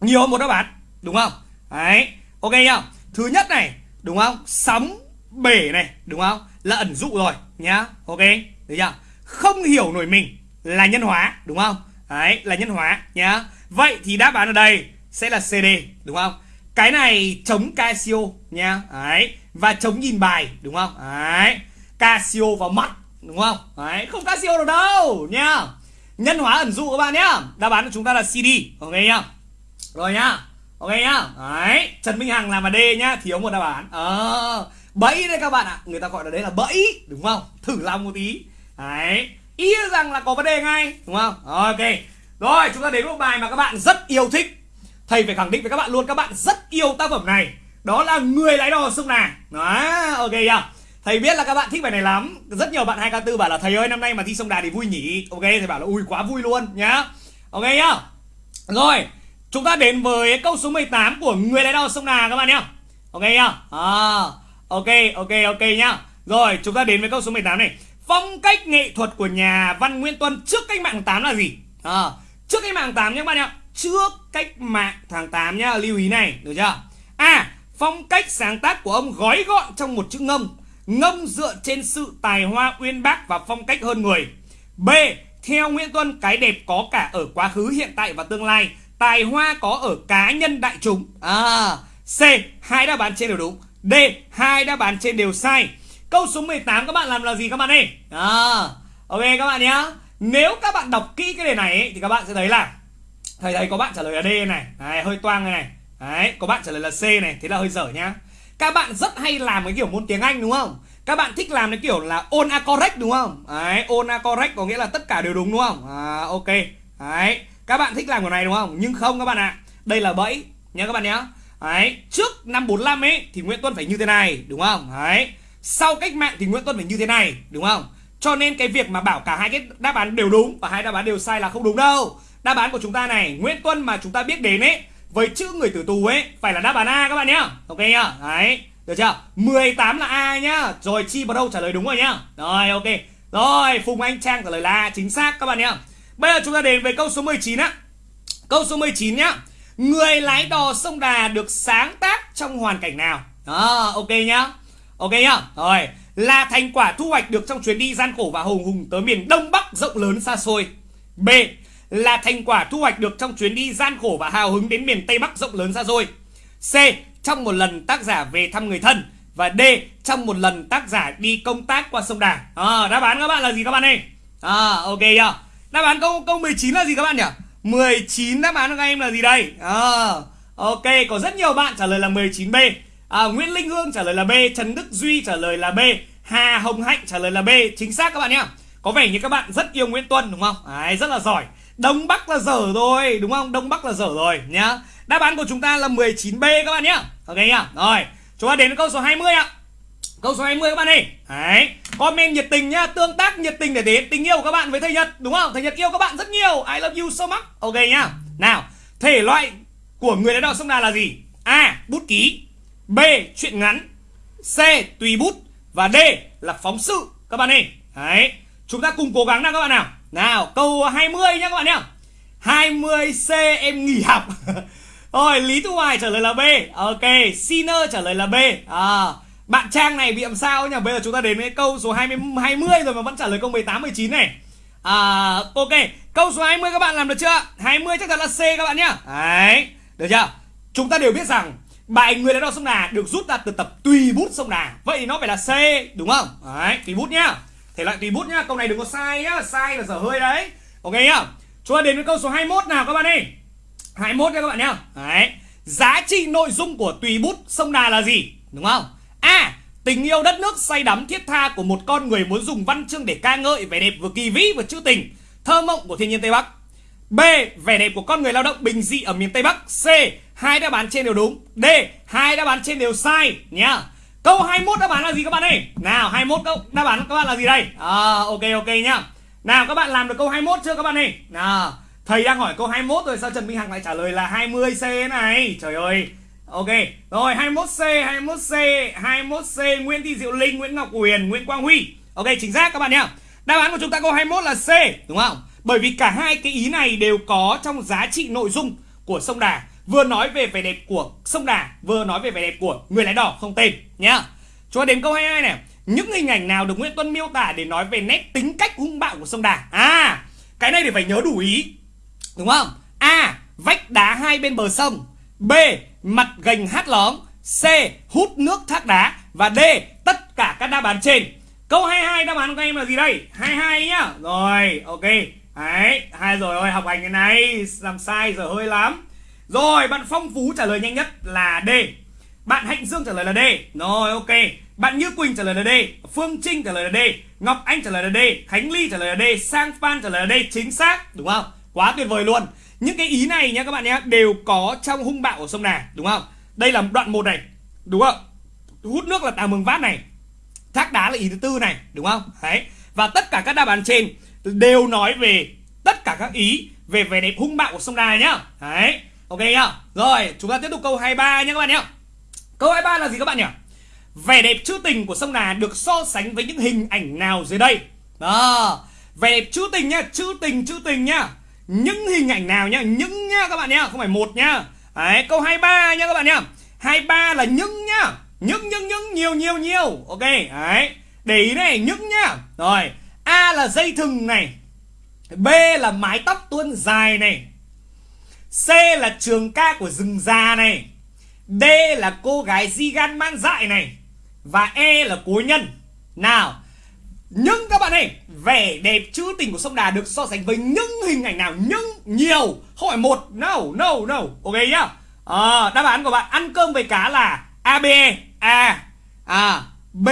Nhiều hơn một đáp án. Đúng không? Đấy. Ok nhá. Thứ nhất này, Đúng không? Sóng bể này, Đúng không? Là ẩn dụ rồi nhá. Ok. Được chưa? Không hiểu nổi mình Là nhân hóa, Đúng không? Đấy, là nhân hóa nhá. Vậy thì đáp án ở đây sẽ là CD đúng không? Cái này chống Casio nhá. Đấy. Và chống nhìn bài, đúng không? Đấy. Casio vào mặt đúng không? Đấy, không Casio được đâu nha Nhân hóa ẩn dụ các bạn nhá. Đáp án của chúng ta là CD Ok nhá. Rồi nhá, Ok nhá. Đấy, Trần Minh Hằng làm mà D nhá, Thiếu một đáp án. Ờ Bẫy đấy các bạn ạ. Người ta gọi là đấy là bẫy, Đúng không? Thử lòng một tí. Đấy, ý rằng là có vấn đề ngay, đúng không? Ok. Rồi, chúng ta đến một bài mà các bạn rất yêu thích. Thầy phải khẳng định với các bạn luôn, các bạn rất yêu tác phẩm này. Đó là người lái đò sông nàng đó, ok chưa thầy biết là các bạn thích bài này lắm rất nhiều bạn 2k4 bảo là thầy ơi năm nay mà thi sông đà thì vui nhỉ ok thầy bảo là ui quá vui luôn nhá ok nhá rồi chúng ta đến với câu số 18 của người lái đò sông đà các bạn nhá ok nhá à, ok ok ok nhá rồi chúng ta đến với câu số 18 này Phong cách nghệ thuật của nhà văn nguyên Tuân trước cách mạng 8 là gì? À, trước cách mạng 8 nhá các bạn nhá Trước cách mạng tháng 8 nhá, lưu ý này, được chưa? A. Phong cách sáng tác của ông gói gọn trong một chữ ngông. Ngông dựa trên sự tài hoa uyên bác và phong cách hơn người. B. Theo Nguyễn Tuân, cái đẹp có cả ở quá khứ, hiện tại và tương lai. Tài hoa có ở cá nhân đại chúng. À. C. Hai đáp án trên đều đúng. D. Hai đáp án trên đều sai. Câu số 18 các bạn làm là gì các bạn ơi? À, ok các bạn nhé. Nếu các bạn đọc kỹ cái đề này ấy, thì các bạn sẽ thấy là thầy thấy có bạn trả lời là D này, Đấy, hơi toang này này. Đấy, có bạn trả lời là C này, thế là hơi dở nhá. Các bạn rất hay làm cái kiểu môn tiếng Anh đúng không? Các bạn thích làm cái kiểu là all a correct đúng không? Đấy, all a correct có nghĩa là tất cả đều đúng đúng không? À, ok. Đấy, các bạn thích làm kiểu này đúng không? Nhưng không các bạn ạ. À. Đây là bẫy nhá các bạn nhá. Đấy, trước năm 45 ấy thì Nguyễn Tuân phải như thế này đúng không? Đấy sau cách mạng thì Nguyễn Tuân phải như thế này đúng không cho nên cái việc mà bảo cả hai cái đáp án đều đúng và hai đáp án đều sai là không đúng đâu đáp án của chúng ta này Nguyễn Tuân mà chúng ta biết đến ấy với chữ người tử tù ấy, phải là đáp án A các bạn nhá. Ok nhá. Đấy, được chưa? 18 là A nhá. Rồi Chi vào đâu trả lời đúng rồi nhá. Rồi, ok. Rồi, Phùng Anh Trang trả lời là A chính xác các bạn nhá. Bây giờ chúng ta đến với câu số 19 á câu số 19 nhá. Người lái đò sông Đà được sáng tác trong hoàn cảnh nào? Đó, ok nhá. Ok nhá. Rồi, Là thành quả thu hoạch được trong chuyến đi gian khổ và hùng hùng tới miền Đông Bắc rộng lớn xa xôi. B là thành quả thu hoạch được trong chuyến đi gian khổ và hào hứng đến miền Tây Bắc rộng lớn xa xôi C. Trong một lần tác giả về thăm người thân. Và D. Trong một lần tác giả đi công tác qua sông Đà. À, Đáp án các bạn là gì các bạn ơi? À ok chưa? Đáp án câu câu 19 là gì các bạn nhỉ? 19 đáp án của các em là gì đây? À, Ok có rất nhiều bạn trả lời là 19B à, Nguyễn Linh Hương trả lời là B Trần Đức Duy trả lời là B Hà Hồng Hạnh trả lời là B. Chính xác các bạn nhé có vẻ như các bạn rất yêu Nguyễn Tuân đúng không? Đấy, rất là giỏi. Đông Bắc là dở rồi đúng không Đông Bắc là dở rồi nhá Đáp án của chúng ta là 19B các bạn nhá. Ok nhá. Rồi, chúng ta đến với câu số 20 ạ. Câu số 20 các bạn ơi. Đấy, comment nhiệt tình nhá, tương tác nhiệt tình để thể hiện tình yêu của các bạn với thầy Nhật, đúng không? Thầy Nhật yêu các bạn rất nhiều. I love you so much. Ok nhá. Nào, thể loại của người lãnh đạo sông Đà là gì? A. Bút ký B. Chuyện ngắn C. Tùy bút Và D. Là phóng sự Các bạn ơi Đấy Chúng ta cùng cố gắng nào các bạn nào nào câu 20 nhá các bạn nhá. 20C em nghỉ học. Rồi Lý Thu Hoài trả lời là B. Ok Sinner trả lời là B. À, Bạn Trang này bị làm sao nhỉ? Bây giờ chúng ta đến với câu số 20, 20 rồi mà vẫn trả lời câu 18, 19 này. À, Ok Câu số 20 các bạn làm được chưa? 20 chắc chắn là C các bạn nhá. Đấy Được chưa? Chúng ta đều biết rằng bài người lãnh đo sông Đà được rút ra từ tập tùy bút sông Đà. Vậy thì nó phải là C đúng không? Đấy tùy bút nhá thể loại tùy bút nhá, câu này đừng có sai nhá, sai là dở hơi đấy. Ok nhá. Chúng ta đến với câu số 21 nào các bạn ơi? 21 nha các bạn nhá. Đấy. Giá trị nội dung của tùy bút sông Đà là gì? Đúng không? A. Tình yêu đất nước say đắm thiết tha của một con người muốn dùng văn chương để ca ngợi vẻ đẹp vừa kỳ vĩ vừa trữ tình, thơ mộng của thiên nhiên tây bắc. B. Vẻ đẹp của con người lao động bình dị ở miền tây bắc. C. Hai đáp án trên đều đúng. D. Hai đáp án trên đều sai nhá câu 21 đáp án là gì các bạn ơi? Nào 21 câu. Đáp án các bạn là gì đây? À, ok ok nhá. Nào các bạn làm được câu 21 chưa các bạn ơi? Nào. Thầy đang hỏi câu 21 rồi sao Trần Minh Hằng lại trả lời là 20 C này? Trời ơi. Ok, rồi 21C, 21C, 21C, Nguyễn Thị Diệu Linh, Nguyễn Ngọc Huyền, Nguyễn Quang Huy. Ok, chính xác các bạn nhá. Đáp án của chúng ta câu 21 là C, đúng không? Bởi vì cả hai cái ý này đều có trong giá trị nội dung của sông Đà. Vừa nói về vẻ đẹp của sông Đà vừa nói về vẻ đẹp của người lái đỏ không tên nhá. Cho đến câu 22 này. Những hình ảnh nào được Nguyễn Tuân miêu tả để nói về nét tính cách hung bạo của sông Đà? À cái này thì phải nhớ đủ ý. Đúng không? A, vách đá hai bên bờ sông. B, mặt gành hát lóng. C, hút nước thác đá. Và d, tất cả các đáp án trên. Câu 22 đáp án của các em là gì đây? 22 nhá. Rồi, ok. Đấy, hai rồi ơi, học hành cái này. Làm sai giờ hơi lắm. Rồi, bạn Phong Phú trả lời nhanh nhất là D. Bạn Hạnh Dương trả lời là D. Rồi, ok. Bạn Như Quỳnh trả lời là D. Phương Trinh trả lời là D. Ngọc Anh trả lời là D. Khánh Ly trả lời là D. Sang Phan trả lời là D. Chính xác. Đúng không? Quá tuyệt vời luôn. Những cái ý này nhá các bạn nhé, Đều có trong hung bạo của sông Đà, đúng không? Đây là đoạn 1 này, Đúng không? Hút nước là tà mường vát này, Thác đá là ý thứ tư này, đúng không? Đấy. Và tất cả các đáp án trên Đều nói về tất cả các ý về vẻ đẹp hung bạo của sông Đà nhá. Đấy. Ok nhá. Rồi, chúng ta tiếp tục câu 23 nhé các bạn nhá. Câu 23 là gì các bạn nhỉ? Vẻ đẹp trữ tình của sông Đà được so sánh với những hình ảnh nào dưới đây? Đó. Vẻ đẹp trữ tình nhá, Trữ tình trữ tình nhá. Những hình ảnh nào nhá? Những nhá các bạn nhá, Không phải một nhá. Đấy, câu 23 nhá các bạn nhá. 23 là những nhá. Những những những, nhiều nhiều nhiều. Ok, Đấy. Để ý này, những nhá. Rồi, A là dây thừng này. B là mái tóc tuôn dài này. C là trường ca của rừng già này. D là cô gái di gan man dại này Và E là cố nhân. Nào Nhưng các bạn ơi Vẻ đẹp trữ tình của sông Đà được so sánh với những hình ảnh nào? Nhưng nhiều. Không phải một. No no no. Ok nhá. À, Đáp án của bạn ăn cơm với cá là A B e. A à, B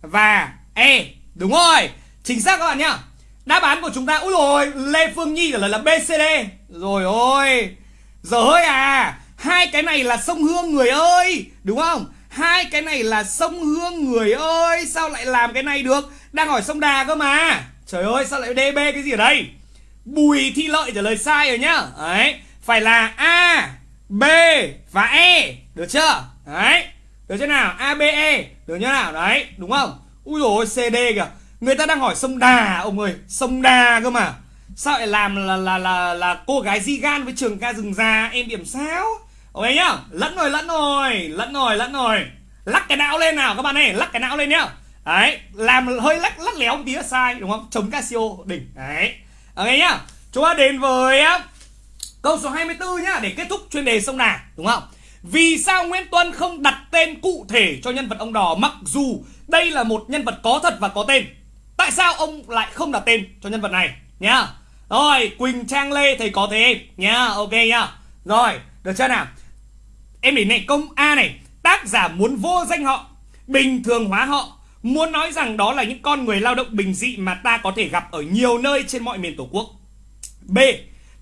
và E. Đúng rồi. Chính xác các bạn nhá. Đáp án của chúng ta Úi rồi Lê Phương Nhi trả lời là BCD Rồi ôi Giờ hơi à. Hai cái này là sông Hương, người ơi, Đúng không? Hai cái này là sông Hương, người ơi, Sao lại làm cái này được? Đang hỏi sông Đà cơ mà. Trời ơi, sao lại DB cái gì ở đây? Bùi Thi Lợi trả lời sai rồi nhá. Đấy, Phải là A, B và E Được chưa? Đấy, Được chưa nào? A, B E Được chưa nào? Đấy, đúng không? Ui dồi CD kìa. Người ta đang hỏi sông Đà, ông ơi. Sông Đà cơ mà. Sao lại làm là là là là cô gái di gan với trường ca rừng già? Em điểm sao? Ok nhá, Lẫn rồi lẫn rồi Lẫn rồi lẫn rồi. Lắc cái não lên nào, các bạn ơi, Lắc cái não lên nhá. Đấy, Làm hơi lắc lắc léo một tí là sai, đúng không? Chống Casio đỉnh, Đấy. Ok nhá, Chúng ta đến với Câu số 24 nhá, Để kết thúc chuyên đề sông Đà, Đúng không? Vì sao Nguyễn Tuân không đặt tên cụ thể cho nhân vật ông đỏ Mặc dù đây là một nhân vật có thật và có tên. Tại sao ông lại không đặt tên cho nhân vật này, nhá? Rồi, Quỳnh Trang Lê, thầy có thế em nhá. Ok nhá. Rồi, được chưa nào? Em để này công A này, Tác giả muốn vô danh họ, Bình thường hóa họ, Muốn nói rằng đó là những con người lao động bình dị Mà ta có thể gặp ở nhiều nơi trên mọi miền tổ quốc. B,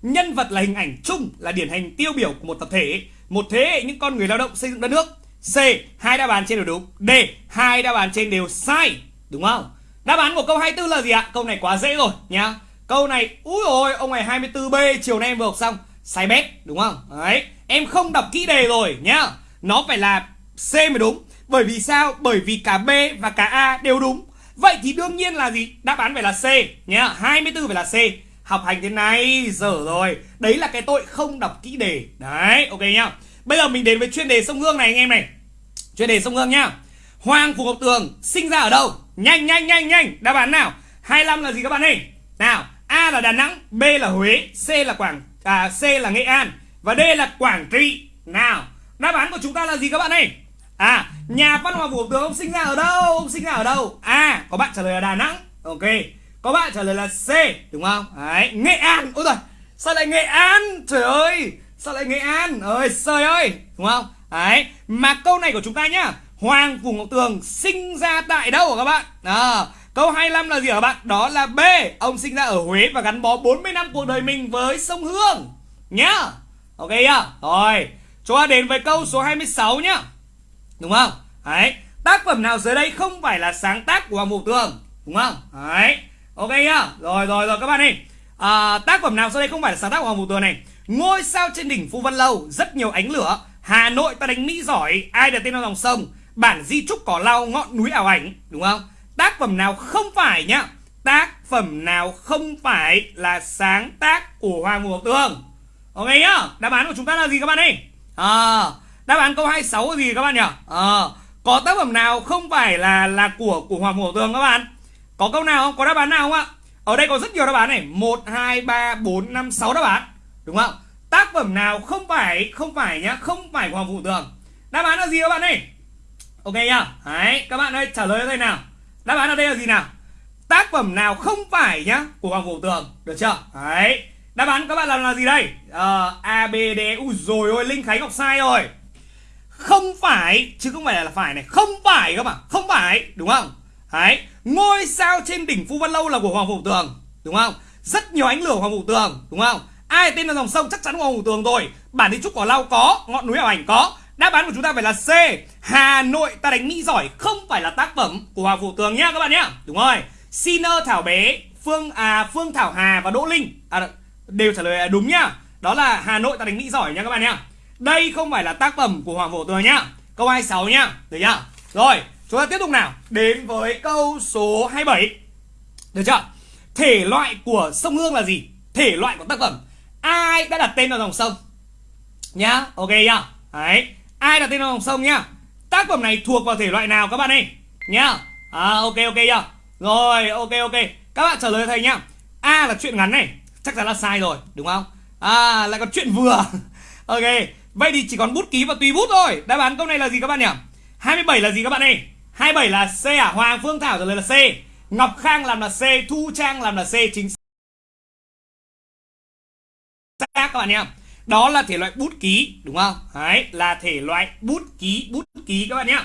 nhân vật là hình ảnh chung là điển hình tiêu biểu của một tập thể, một thế hệ những con người lao động xây dựng đất nước. C, hai đáp án trên đều đúng. D, hai đáp án trên đều sai, đúng không? Đáp án của câu 24 là gì ạ? Câu này quá dễ rồi nhá. Câu này, úi ôi, ông này 24b chiều nay em vừa học xong, sai bét, đúng không? Đấy em không đọc kỹ đề rồi nhá. Nó phải là c mới đúng. Bởi vì sao? Bởi vì cả b và cả a đều đúng. Vậy thì đương nhiên là gì? Đáp án phải là c nhá. 24 phải là c. Học hành thế này dở rồi. Đấy là cái tội không đọc kỹ đề. Đấy ok nhá. Bây giờ mình đến với chuyên đề sông hương này anh em này. Chuyên đề sông hương nhá. Hoàng phủ ngọc tường sinh ra ở đâu? Nhanh nhanh nhanh nhanh. Đáp án nào? 25 là gì các bạn ơi? Nào a là đà nẵng b là huế c là quảng à, c là nghệ an và d là quảng trị nào đáp án của chúng ta là gì các bạn ơi à nhà văn hóa Vũ tường ông sinh ra ở đâu ông sinh ra ở đâu a à, có bạn trả lời là đà nẵng ok có bạn trả lời là C đúng không? Đấy, Nghệ An. Ôi rồi, sao lại Nghệ An? Trời ơi, sao lại Nghệ An? Ơi trời ơi, đúng không? Đấy, mà câu này của chúng ta nhá. Hoàng Phủ Ngọc Tường sinh ra tại đâu hả các bạn? À, câu 25 là gì hả các bạn? Đó là B. Ông sinh ra ở Huế và gắn bó 40 năm cuộc đời mình với sông Hương. Nhá. Ok nhá. Rồi, chúng ta đến với câu số 26 nhá. Đúng không? Đấy, tác phẩm nào dưới đây không phải là sáng tác của Hoàng mục Tường? Đúng không? Đấy. Ok nhá. Rồi rồi rồi các bạn ơi. À, tác phẩm nào dưới đây không phải là sáng tác của hoàng mục tường này? Ngôi sao trên đỉnh phu văn lâu rất nhiều ánh lửa. Hà nội ta đánh mỹ giỏi ai đặt tên vào dòng sông? Bản di trúc cỏ lau ngọn núi ảo ảnh. Đúng không? Tác phẩm nào không phải nhá? Tác phẩm nào không phải là sáng tác của hoàng mục tường? Ok nhá đáp án của chúng ta là gì các bạn ơi à, đáp án câu 26 là gì các bạn nhỉ à, có tác phẩm nào không phải là là của của hoàng vũ tường các bạn có câu nào không? Có đáp án nào không ạ? Ở đây có rất nhiều đáp án này 1, 2, 3, 4, 5, 6 đáp án Đúng không? Tác phẩm nào không phải Không phải nhá Không phải của Hoàng Vũ Tường Đáp án là gì các bạn ơi? Ok nhá Đấy Các bạn ơi trả lời đây nào Đáp án ở đây là gì nào? Tác phẩm nào không phải nhá Của Hoàng Vũ Tường Được chưa? Đấy Đáp án các bạn làm là gì đây? Uh, A, B, D Ui rồi ôi Linh Khánh Ngọc sai rồi Không phải Chứ không phải là phải này Không phải các bạn Không phải Đúng không? Đấy Ngôi sao trên đỉnh Phu Văn Lâu là của Hoàng Phủ Tường Đúng không? Rất nhiều ánh lửa Hoàng Phủ Tường Đúng không? Ai tên là dòng sông chắc chắn Hoàng Phủ Tường rồi Bản đi trúc cỏ lau có Ngọn núi ảo ảnh có Đáp án của chúng ta phải là C Hà Nội ta đánh Mỹ giỏi không phải là tác phẩm của Hoàng Phủ Tường nhá các bạn nhá Đúng rồi Sinner Thảo Bé Phương à Phương Thảo Hà và Đỗ Linh à, đều trả lời đúng nhá. Đó là Hà Nội ta đánh Mỹ giỏi nhá các bạn nhá. Đây không phải là tác phẩm của Hoàng vũ Tường nhá. Câu 26 nhá. Được nhá Rồi, Chúng ta tiếp tục nào. Đến với câu số 27 Được chưa? Thể loại của sông Hương là gì? Thể loại của tác phẩm. Ai đã đặt tên vào dòng sông? Nhá, Ok nhá Đấy. Ai đặt tên vào dòng sông nhá? Tác phẩm này thuộc vào thể loại nào các bạn ơi? Nhá. À ok ok nhá Rồi, ok ok. Các bạn trả lời thầy nhá. A là chuyện ngắn này. Chắc chắn là sai rồi đúng không? À lại còn chuyện vừa. Ok Vậy thì chỉ còn bút ký và tùy bút thôi. Đáp án câu này là gì các bạn nhỉ? 27 là gì các bạn ơi? 27 là C à? Hoàng Phương Thảo trả lời là C. Ngọc Khang làm là C Thu Trang làm là C chính xác các bạn nhé đó là thể loại bút ký đúng không? Đấy là thể loại bút ký bút ký các bạn nhé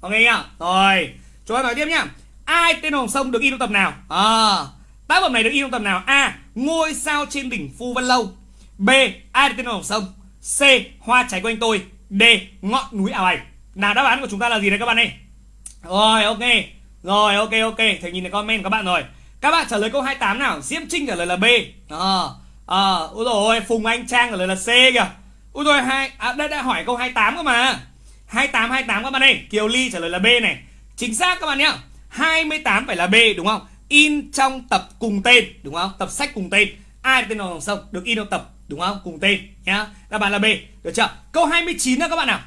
ok nhá rồi chúng ta nói tiếp nhá ai tên hồng sông được in trong tập nào? À, tác phẩm này được in trong tập nào? A. Ngôi sao trên đỉnh phu văn lâu. B. Ai tên đồng sông? C. Hoa trái quanh tôi. D. Ngọn núi ảo ảnh. Nào đáp án của chúng ta là gì đấy các bạn ơi? Rồi ok. Rồi ok ok. Thầy nhìn thấy comment các bạn rồi. Các bạn trả lời câu 28 nào? Diễm Trinh trả lời là B. Ờ à, Úi ôi Phùng Anh Trang trả lời là C kìa. Úi dồi hai à, đây đã hỏi câu 28 cơ mà. 28 28 các bạn ơi. Kiều Ly trả lời là B này. Chính xác các bạn nhá. 28 phải là B đúng không? In trong tập cùng tên đúng không? Tập sách cùng tên. Ai tên dòng sông được in trong tập đúng không? Cùng tên nhá. Đáp án là B. Được chưa? Câu 29 nữa các bạn nào.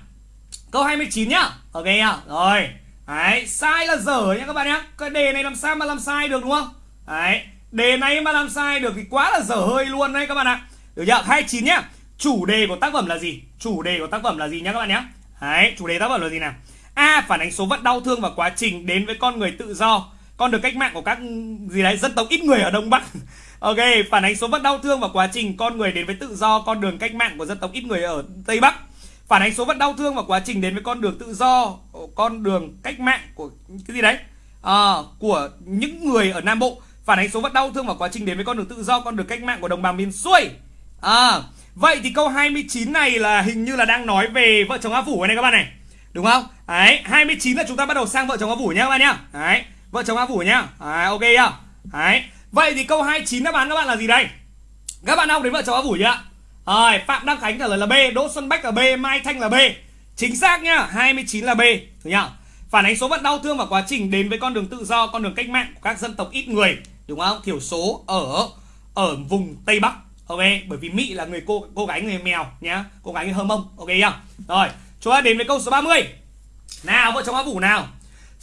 Câu 29 nhá. Ok nhá. Rồi. Đấy, sai là dở nhá các bạn nhá. Cái đề này làm sao mà làm sai được đúng không? Đấy, đề này mà làm sai được thì quá là dở hơi luôn đấy các bạn ạ. Được chưa, 29 nhá. Chủ đề của tác phẩm là gì? Chủ đề của tác phẩm là gì nhá các bạn nhá. Đấy, chủ đề tác phẩm là gì nào? A. Phản ánh số phận đau thương và quá trình đến với con người tự do. Con đường cách mạng của các gì đấy dân tộc ít người ở Đông Bắc Ok, phản ánh số phận đau thương và quá trình con người đến với tự do Con đường cách mạng của dân tộc ít người ở Tây Bắc phản ánh số phận đau thương và quá trình đến với con đường tự do con đường cách mạng của cái gì đấy à, của những người ở nam bộ phản ánh số phận đau thương và quá trình đến với con đường tự do con đường cách mạng của đồng bào miền xuôi À, vậy thì câu 29 này là hình như là đang nói về vợ chồng A Phủ này các bạn này. Đúng không? Đấy, 29 là chúng ta bắt đầu sang vợ chồng A Phủ nhá các bạn nhá. Đấy, vợ chồng A Phủ nhá. à, ok nhá. Đấy. Vậy thì câu 29 đáp án các bạn là gì đây? Các bạn học đến vợ chồng A Phủ chưa? Rồi, Phạm Đăng Khánh trả lời là B, Đỗ Xuân Bách là B, Mai Thanh là B. Chính xác nhá, 29 là B, được nhá. Phản ánh số phận đau thương và quá trình đến với con đường tự do, con đường cách mạng của các dân tộc ít người, đúng không? Thiểu số ở ở vùng Tây Bắc. Ok, bởi vì Mỹ là người cô cô gái người mèo nhá, cô gái người Hơ Mông. Ok nhá. Rồi, chúng ta đến với câu số 30. Nào, vợ chồng A Vũ nào.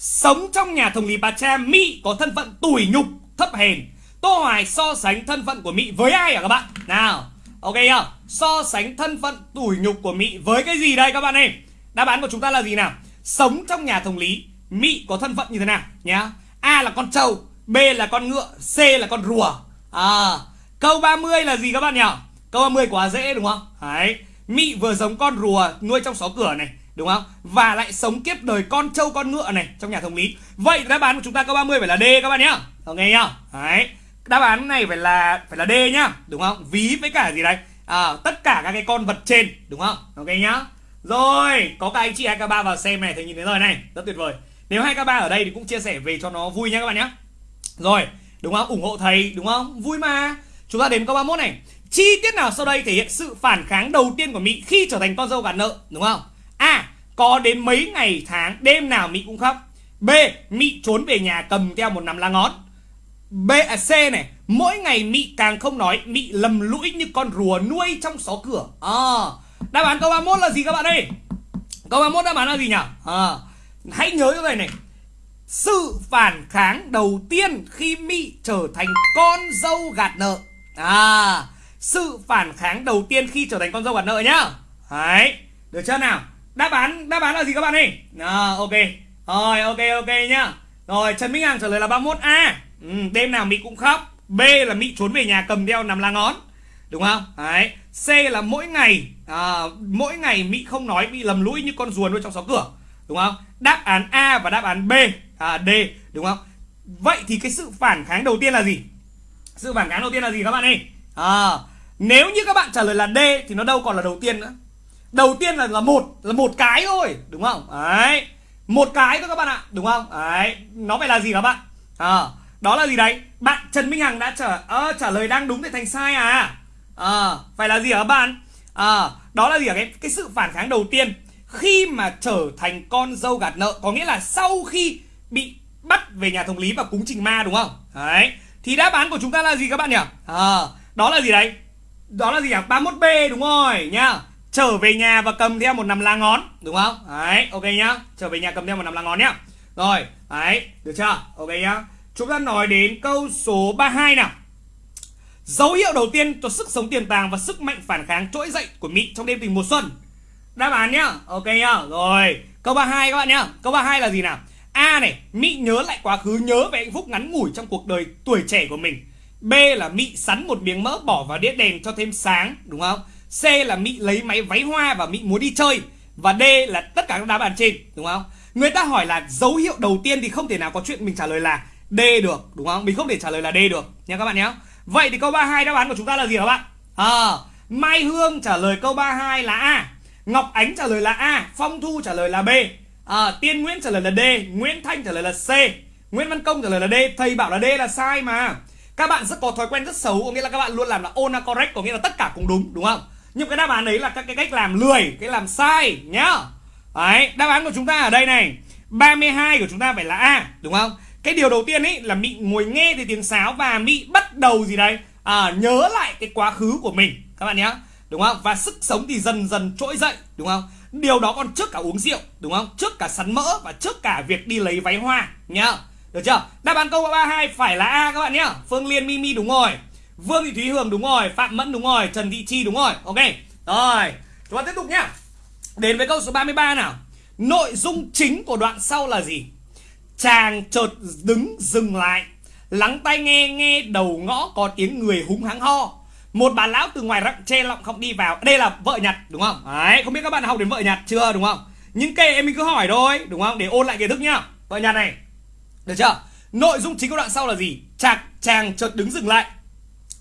Sống trong nhà thống lý Bà Cha, Mỹ có thân phận tủi nhục, thấp hèn. Tô Hoài so sánh thân phận của Mỹ với ai hả các bạn? Nào, ok không? So sánh thân phận tủi nhục của Mỹ với cái gì đây các bạn ơi? Đáp án của chúng ta là gì nào? Sống trong nhà thống lý, Mỹ có thân phận như thế nào nhá? A là con trâu, B là con ngựa, C là con rùa. À, câu 30 là gì các bạn nhỉ? Câu 30 quá dễ đúng không? Đấy. Mỹ vừa giống con rùa nuôi trong xó cửa này Đúng không? Và lại sống kiếp đời con trâu con ngựa này Trong nhà thống lý Vậy đáp án của chúng ta câu 30 phải là D các bạn nhá Ok nhá Đấy Đáp án này phải là phải là D nhá Đúng không? Ví với cả gì đây? À, tất cả các cái con vật trên Đúng không? Ok nhá Rồi Có các anh chị 2K3 vào xem này thì nhìn thấy rồi này Rất tuyệt vời Nếu 2K3 ở đây thì cũng chia sẻ về cho nó vui nhá các bạn nhá Rồi Đúng không? ủng hộ thầy đúng không? Vui mà Chúng ta đến câu 31 này Chi tiết nào sau đây thể hiện sự phản kháng đầu tiên của Mỹ khi trở thành con dâu gạt nợ đúng không? A. Có đến mấy ngày tháng đêm nào Mỹ cũng khóc. B. Mỹ trốn về nhà cầm theo một nắm lá ngón. B à, C này, mỗi ngày Mỹ càng không nói, Mỹ lầm lũi như con rùa nuôi trong xó cửa. À, đáp án câu 31 là gì các bạn ơi? Câu 31 đáp án là gì nhỉ? À, hãy nhớ cái này này. Sự phản kháng đầu tiên khi Mỹ trở thành con dâu gạt nợ. À, sự phản kháng đầu tiên khi trở thành con dâu gạt nợ nhá đấy được chưa nào đáp án đáp án là gì các bạn ơi? À, ok. Rồi ok ok nhá. Rồi trần minh hằng trả lời là 31 a. Ừ, đêm nào mỹ cũng khóc. B là mỹ trốn về nhà cầm đeo nằm lá ngón. Đúng không? Đấy. C là mỗi ngày à, mỗi ngày mỹ không nói bị lầm lũi như con rùa nuôi trong xó cửa. Đúng không? Đáp án a và đáp án b. À, d. Đúng không? Vậy thì cái sự phản kháng đầu tiên là gì? Sự phản kháng đầu tiên là gì các bạn ơi? À, nếu như các bạn trả lời là D thì nó đâu còn là đầu tiên nữa. Đầu tiên là là một là một cái thôi, đúng không? Đấy. Một cái thôi các bạn ạ, đúng không? Đấy, nó phải là gì các bạn? À, đó là gì đấy? Bạn Trần Minh Hằng đã trả à, trả lời đang đúng thì thành sai à? À, phải là gì hả các bạn? À, đó là gì hả cái cái sự phản kháng đầu tiên khi mà trở thành con dâu gạt nợ có nghĩa là sau khi bị bắt về nhà thống lý và cúng trình ma đúng không? Đấy. Thì đáp án của chúng ta là gì các bạn nhỉ? À, đó là gì đấy? đó là gì ạ? 31B đúng rồi nhá. Trở về nhà và cầm theo một nắm lá ngón đúng không? Đấy, ok nhá. Trở về nhà cầm theo một nắm lá ngón nhá. Rồi, đấy, được chưa? Ok nhá. Chúng ta nói đến câu số 32 nào. Dấu hiệu đầu tiên cho sức sống tiềm tàng và sức mạnh phản kháng trỗi dậy của Mỹ trong đêm tình mùa xuân. Đáp án nhá. Ok nhá. Rồi, câu 32 các bạn nhá. Câu 32 là gì nào? A này, Mỹ nhớ lại quá khứ, nhớ về hạnh phúc ngắn ngủi trong cuộc đời tuổi trẻ của mình B là Mị sắn một miếng mỡ bỏ vào đĩa đèn cho thêm sáng đúng không? C là Mỹ lấy máy váy hoa và Mỹ muốn đi chơi và D là tất cả các đáp án trên đúng không? Người ta hỏi là dấu hiệu đầu tiên thì không thể nào có chuyện mình trả lời là D được đúng không? Mình không thể trả lời là D được nha các bạn nhé. Vậy thì câu 32 đáp án của chúng ta là gì các bạn? À, Mai Hương trả lời câu 32 là A. Ngọc Ánh trả lời là A, Phong Thu trả lời là B. À, Tiên Nguyễn trả lời là D, Nguyễn Thanh trả lời là C, Nguyễn Văn Công trả lời là D. Thầy bảo là D là sai mà các bạn rất có thói quen rất xấu có nghĩa là các bạn luôn làm là ona correct có nghĩa là tất cả cũng đúng đúng không nhưng cái đáp án đấy là các cái cách làm lười cái làm sai nhá. Đấy đáp án của chúng ta ở đây này. 32 của chúng ta phải là a đúng không? Cái điều đầu tiên ấy là mị ngồi nghe thì tiếng sáo và mị bắt đầu gì đây? À, nhớ lại cái quá khứ của mình các bạn nhé đúng không? Và sức sống thì dần dần trỗi dậy đúng không? Điều đó còn trước cả uống rượu đúng không? Trước cả sắn mỡ và trước cả việc đi lấy váy hoa nhá. Được chưa? Đáp án câu 32 phải là A các bạn nhé Phương Liên Mimi đúng rồi. Vương Thị Thúy Hường đúng rồi Phạm Mẫn đúng rồi Trần Thị Chi đúng rồi Ok Rồi Chúng ta tiếp tục nhá Đến với câu số 33 nào Nội dung chính của đoạn sau là gì? Chàng chợt đứng dừng lại Lắng tai nghe nghe đầu ngõ có tiếng người húng hắng ho một bà lão từ ngoài rặng che lọng không đi vào Đây là vợ nhặt đúng không? Đấy, không biết các bạn học đến vợ nhặt chưa đúng không? Những kệ em mình cứ hỏi thôi đúng không? Để ôn lại kiến thức nhá Vợ nhặt này được chưa? Nội dung chính của đoạn sau là gì? Chàng, chàng chợt đứng dừng lại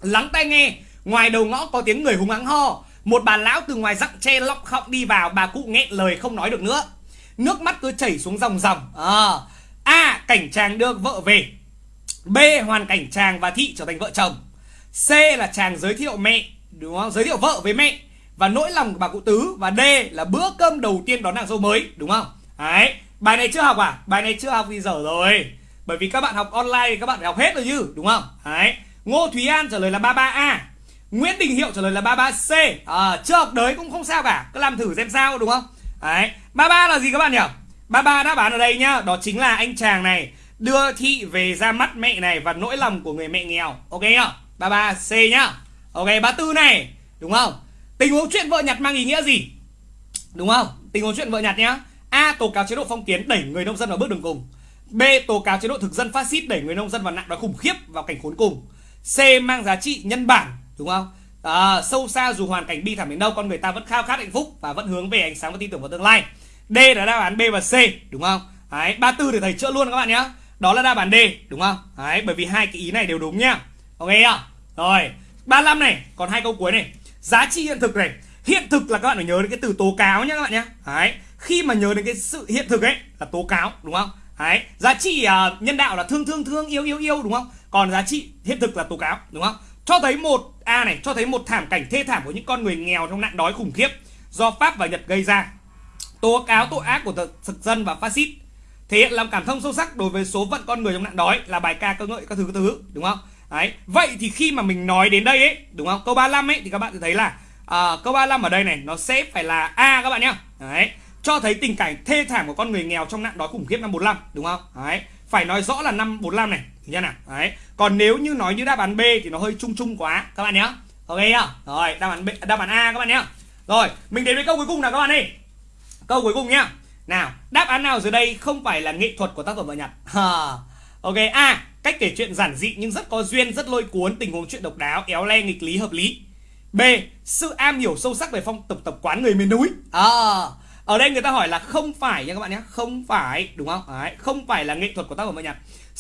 Lắng tai nghe, Ngoài đầu ngõ có tiếng người hùng hắng ho Một bà lão từ ngoài rặng tre lọc họng đi vào, Bà cụ nghẹn lời không nói được nữa Nước mắt cứ chảy xuống dòng dòng à. Ờ. A. Cảnh chàng đưa vợ về B. Hoàn cảnh chàng và thị trở thành vợ chồng C là chàng giới thiệu mẹ, Đúng không? Giới thiệu vợ với mẹ Và nỗi lòng của bà cụ tứ Và D là bữa cơm đầu tiên đón nàng dâu mới, Đúng không? Đấy Bài này chưa học à? Bài này chưa học thì dở rồi Bởi vì các bạn học online thì các bạn phải học hết rồi chứ, Đúng không? Đấy Ngô Thúy An trả lời là 33A Nguyễn Đình Hiệu trả lời là 33C à, Chưa học đới cũng không sao cả Cứ làm thử xem sao đúng không? Đấy 33 là gì các bạn nhỉ? 33 đáp án ở đây nhá Đó chính là anh chàng này Đưa thị về ra mắt mẹ này Và nỗi lòng của người mẹ nghèo Ok nhá 33C nhá Ok 34 này Đúng không? Tình huống chuyện vợ nhặt mang ý nghĩa gì? Đúng không? Tình huống chuyện vợ nhặt nhá A. Tố cáo chế độ phong kiến đẩy người nông dân vào bước đường cùng B. Tố cáo chế độ thực dân phát xít đẩy người nông dân vào nạn đói khủng khiếp vào cảnh khốn cùng C. Mang giá trị nhân bản Đúng không? À, sâu xa dù hoàn cảnh bi thảm đến đâu con người ta vẫn khao khát hạnh phúc và vẫn hướng về ánh sáng và tin tưởng vào tương lai. D là đáp án B và C đúng không? Đấy, 34 thì thầy chữa luôn các bạn nhé đó là đáp án D đúng không? Đấy, bởi vì hai cái ý này đều đúng nhá ok chưa? Rồi 35 này còn hai câu cuối này. Giá trị hiện thực này. Hiện thực là các bạn phải nhớ đến cái từ tố cáo nhá các bạn nhé Đấy, khi mà nhớ đến cái sự hiện thực ấy là tố cáo đúng không? Đấy, giá trị uh, nhân đạo là thương thương thương yêu yêu yêu đúng không? Còn giá trị hiện thực là tố cáo đúng không? Cho thấy một a này cho thấy một thảm cảnh thê thảm của những con người nghèo trong nạn đói khủng khiếp do pháp và nhật gây ra. Tố cáo tội ác của thực dân và phát xít. Thể hiện lòng cảm thông sâu sắc đối với số phận con người trong nạn đói là bài ca cơ ngợi các thứ các thứ đúng không? Đấy vậy thì khi mà mình nói đến đây ấy đúng không? Câu 35 ấy thì các bạn sẽ thấy là à, câu 35 ở đây này nó sẽ phải là a các bạn nhá. Đấy cho thấy tình cảnh thê thảm của con người nghèo trong nạn đói khủng khiếp năm 45 đúng không? Đấy phải nói rõ là năm 45 này nha nào? Đấy còn nếu như nói như đáp án B thì nó hơi chung chung quá các bạn nhé ok chưa? rồi đáp án B, đáp án A các bạn nhé rồi mình đến với câu cuối cùng nào các bạn đi câu cuối cùng nhá. Nào đáp án nào dưới đây không phải là nghệ thuật của tác phẩm vợ nhặt ok a cách kể chuyện giản dị nhưng rất có duyên rất lôi cuốn tình huống chuyện độc đáo éo le nghịch lý hợp lý. B sự am hiểu sâu sắc về phong tục tập quán người miền núi. À, ở đây người ta hỏi là không phải nha các bạn nhé không phải đúng không Đấy, không phải là nghệ thuật của tác phẩm âm nhạc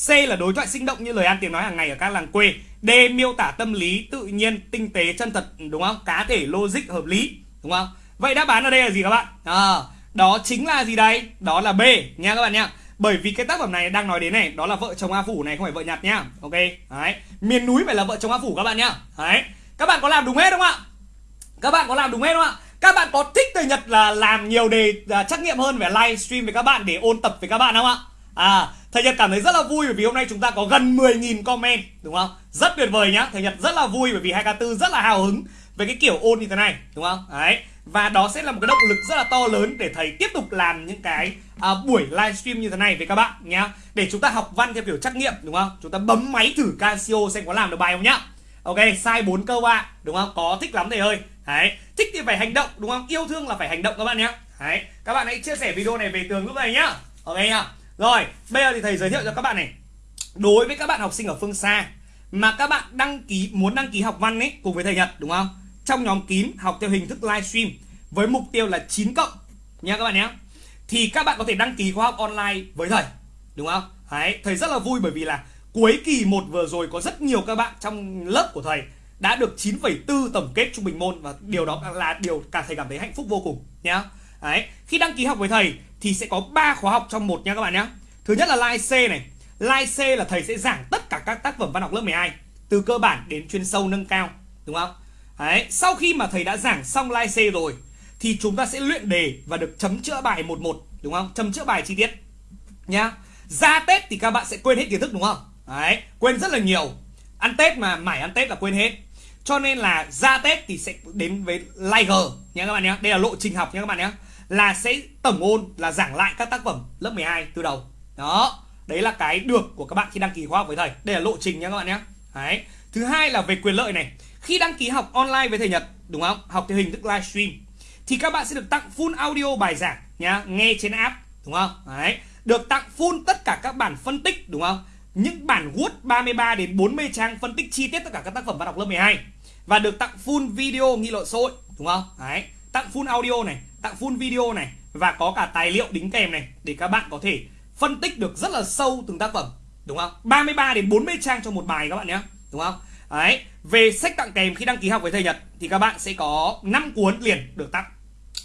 C là đối thoại sinh động như lời ăn tiếng nói hàng ngày ở các làng quê. D miêu tả tâm lý tự nhiên, tinh tế, chân thật đúng không? Cá thể logic hợp lý đúng không? Vậy đáp án ở đây là gì các bạn? À, đó chính là gì đây? Đó là B nha các bạn nhé Bởi vì cái tác phẩm này đang nói đến này, đó là vợ chồng A Phủ này không phải vợ nhặt nhá. Ok. Đấy. Miền núi phải là vợ chồng A Phủ các bạn nhá. Đấy. Các bạn có làm đúng hết không ạ? Các bạn có làm đúng hết không ạ? Các bạn có thích thầy Nhật là làm nhiều đề à, trắc nghiệm hơn về livestream với các bạn để ôn tập với các bạn không ạ? À, thầy Nhật cảm thấy rất là vui bởi vì hôm nay chúng ta có gần 10.000 comment đúng không? Rất tuyệt vời nhá. Thầy Nhật rất là vui bởi vì 2K4 rất là hào hứng về cái kiểu ôn như thế này đúng không? Đấy. Và đó sẽ là một cái động lực rất là to lớn để thầy tiếp tục làm những cái à, buổi livestream như thế này với các bạn nhá. Để chúng ta học văn theo kiểu trắc nghiệm đúng không? Chúng ta bấm máy thử Casio xem có làm được bài không nhá. Ok, sai 4 câu ạ, đúng không? Có thích lắm thầy ơi. Đấy, thích thì phải hành động đúng không? Yêu thương là phải hành động các bạn nhé. Đấy, các bạn hãy chia sẻ video này về tường lúc này nhá. Ok nhá. Rồi, bây giờ thì thầy giới thiệu cho các bạn này. Đối với các bạn học sinh ở phương xa mà các bạn đăng ký muốn đăng ký học văn ấy cùng với thầy Nhật đúng không? Trong nhóm kín học theo hình thức livestream với mục tiêu là 9 cộng nha các bạn nhé. Thì các bạn có thể đăng ký khóa học online với thầy, đúng không? Đấy, thầy rất là vui bởi vì là cuối kỳ 1 vừa rồi có rất nhiều các bạn trong lớp của thầy đã được 9,4 tổng kết trung bình môn và điều đó là điều cả thầy cảm thấy hạnh phúc vô cùng nhá. Đấy, khi đăng ký học với thầy thì sẽ có 3 khóa học trong một nha các bạn nhé. Thứ nhất là Live C này. Live C là thầy sẽ giảng tất cả các tác phẩm văn học lớp 12 từ cơ bản đến chuyên sâu nâng cao, đúng không? Đấy, sau khi mà thầy đã giảng xong Live C rồi thì chúng ta sẽ luyện đề và được chấm chữa bài một một, đúng không? Chấm chữa bài chi tiết. Nhá. Ra Tết thì các bạn sẽ quên hết kiến thức đúng không? Đấy, quên rất là nhiều. Ăn Tết mà mải ăn Tết là quên hết. Cho nên là ra Tết thì sẽ đến với Liger, nhé các bạn nhé. Đây là lộ trình học nhé các bạn nhé. Là sẽ tổng ôn là giảng lại các tác phẩm lớp 12 từ đầu. Đó đấy là cái được của các bạn khi đăng ký khóa học với thầy. Đây là lộ trình nhé các bạn nhé. Đấy. Thứ hai là về quyền lợi này. Khi đăng ký học online với thầy Nhật đúng không? Học theo hình thức livestream thì các bạn sẽ được tặng full audio bài giảng nhá nghe trên app đúng không? Đấy. Được tặng full tất cả các bản phân tích đúng không? Những bản Word 33 đến 40 trang phân tích chi tiết tất cả các tác phẩm văn học lớp 12 và được tặng full video nghị luận xã hội đúng không? Đấy, tặng full audio này, tặng full video này và có cả tài liệu đính kèm này để các bạn có thể phân tích được rất là sâu từng tác phẩm, đúng không? 33 đến 40 trang cho một bài các bạn nhé, đúng không? Đấy, về sách tặng kèm khi đăng ký học với thầy Nhật thì các bạn sẽ có 5 cuốn liền được tặng.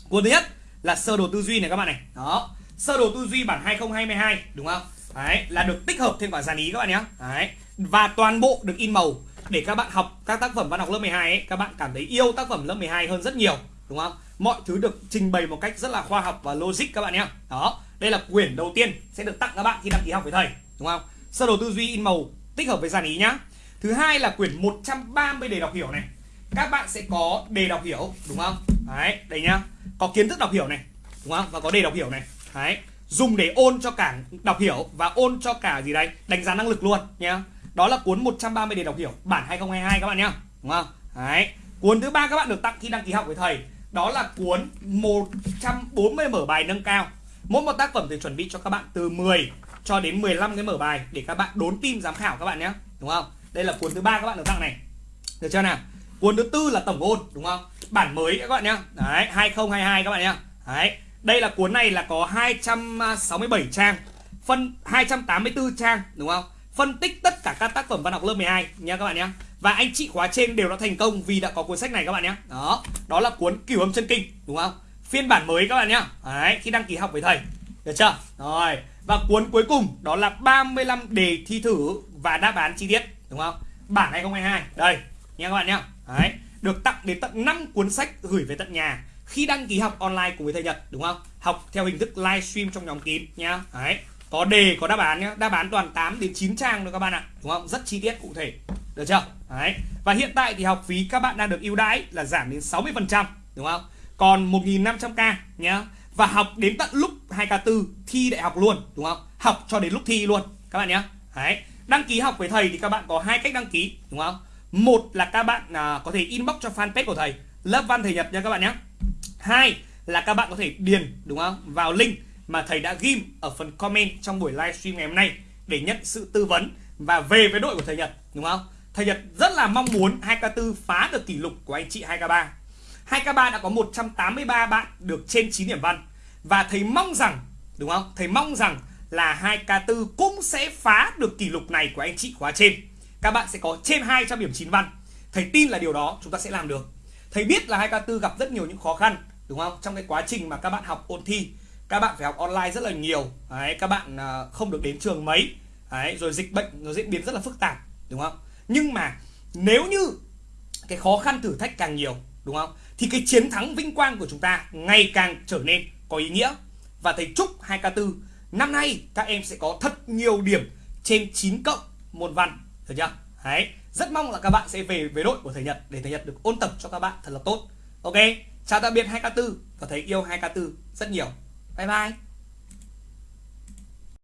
Cuốn thứ nhất là sơ đồ tư duy này các bạn này. Đó, sơ đồ tư duy bản 2022 đúng không? Đấy, là được tích hợp thêm cả dàn ý các bạn nhé. Đấy, và toàn bộ được in màu để các bạn học các tác phẩm văn học lớp 12 ấy, các bạn cảm thấy yêu tác phẩm lớp 12 hơn rất nhiều, đúng không? Mọi thứ được trình bày một cách rất là khoa học và logic các bạn nhé. Đó, đây là quyển đầu tiên sẽ được tặng các bạn khi đăng ký học với thầy, đúng không? Sơ đồ tư duy in màu tích hợp với dàn ý nhá. Thứ hai là quyển 130 đề đọc hiểu này. Các bạn sẽ có đề đọc hiểu, đúng không? Đấy, đây nhá. Có kiến thức đọc hiểu này, đúng không? Và có đề đọc hiểu này. Đấy dùng để ôn cho cả đọc hiểu và ôn cho cả gì đấy, đánh giá năng lực luôn nhé đó là cuốn 130 đề đọc hiểu, bản 2022 các bạn nhá, đúng không? Đấy. Cuốn thứ ba các bạn được tặng khi đăng ký học với thầy, đó là cuốn 140 mở bài nâng cao. Mỗi một tác phẩm thì chuẩn bị cho các bạn từ 10 cho đến 15 cái mở bài để các bạn đốn tim giám khảo các bạn nhé đúng không? Đây là cuốn thứ ba các bạn được tặng này. Được chưa nào? Cuốn thứ tư là tổng ôn, đúng không? Bản mới các bạn nhé đấy 2022 các bạn nhé đấy đây là cuốn này là có 267 trang, phân 284 trang, đúng không? Phân tích tất cả các tác phẩm văn học lớp 12 nha các bạn nhé và anh chị khóa trên đều đã thành công vì đã có cuốn sách này các bạn nhé đó đó là cuốn cửu âm chân kinh, đúng không? Phiên bản mới các bạn nhé đấy, khi đăng ký học với thầy, được chưa? Rồi, và cuốn cuối cùng đó là 35 đề thi thử và đáp án chi tiết, đúng không? Bản 2022 đây nha các bạn nhé đấy, được tặng đến tận 5 cuốn sách gửi về tận nhà khi đăng ký học online cùng với thầy Nhật đúng không? Học theo hình thức livestream trong nhóm kín nhá. Đấy có đề có đáp án nhá. Đáp án toàn 8 đến 9 trang thôi các bạn ạ đúng không? Rất chi tiết cụ thể. Được chưa? Đấy. Và hiện tại thì học phí các bạn đang được ưu đãi là giảm đến 60 phần trăm đúng không? Còn 1.500k nhá. Và học đến tận lúc 2k4 thi đại học luôn đúng không? Học cho đến lúc thi luôn các bạn nhé đấy. Đăng ký học với thầy thì các bạn có hai cách đăng ký đúng không? Một là các bạn à, có thể inbox cho fanpage của thầy lớp văn thầy nhật nha các bạn nhé hai là các bạn có thể điền, đúng không vào link mà thầy đã ghim ở phần comment trong buổi livestream ngày hôm nay để nhận sự tư vấn và về với đội của thầy Nhật, đúng không? Thầy Nhật rất là mong muốn 2K4 phá được kỷ lục của anh chị 2K3. 2K3 đã có 183 bạn được trên 9 điểm văn và thầy mong rằng, đúng không? Thầy mong rằng là 2K4 cũng sẽ phá được kỷ lục này của anh chị khóa trên. Các bạn sẽ có trên 200 điểm 9 văn. Thầy tin là điều đó, chúng ta sẽ làm được. Thầy biết là 2K4 gặp rất nhiều những khó khăn đúng không? Trong cái quá trình mà các bạn học ôn thi các bạn phải học online rất là nhiều. Đấy, các bạn à, không được đến trường mấy. Đấy, rồi dịch bệnh nó diễn biến rất là phức tạp đúng không? Nhưng mà nếu như cái khó khăn thử thách càng nhiều đúng không? Thì cái chiến thắng vinh quang của chúng ta ngày càng trở nên có ý nghĩa. Và thầy chúc 2K4 năm nay các em sẽ có thật nhiều điểm trên 9 cộng môn văn được chưa? Đấy rất mong là các bạn sẽ về với đội của thầy Nhật để thầy Nhật được ôn tập cho các bạn thật là tốt. Ok? Chào tạm biệt 2K4 và thấy yêu 2K4 rất nhiều. Bye bye.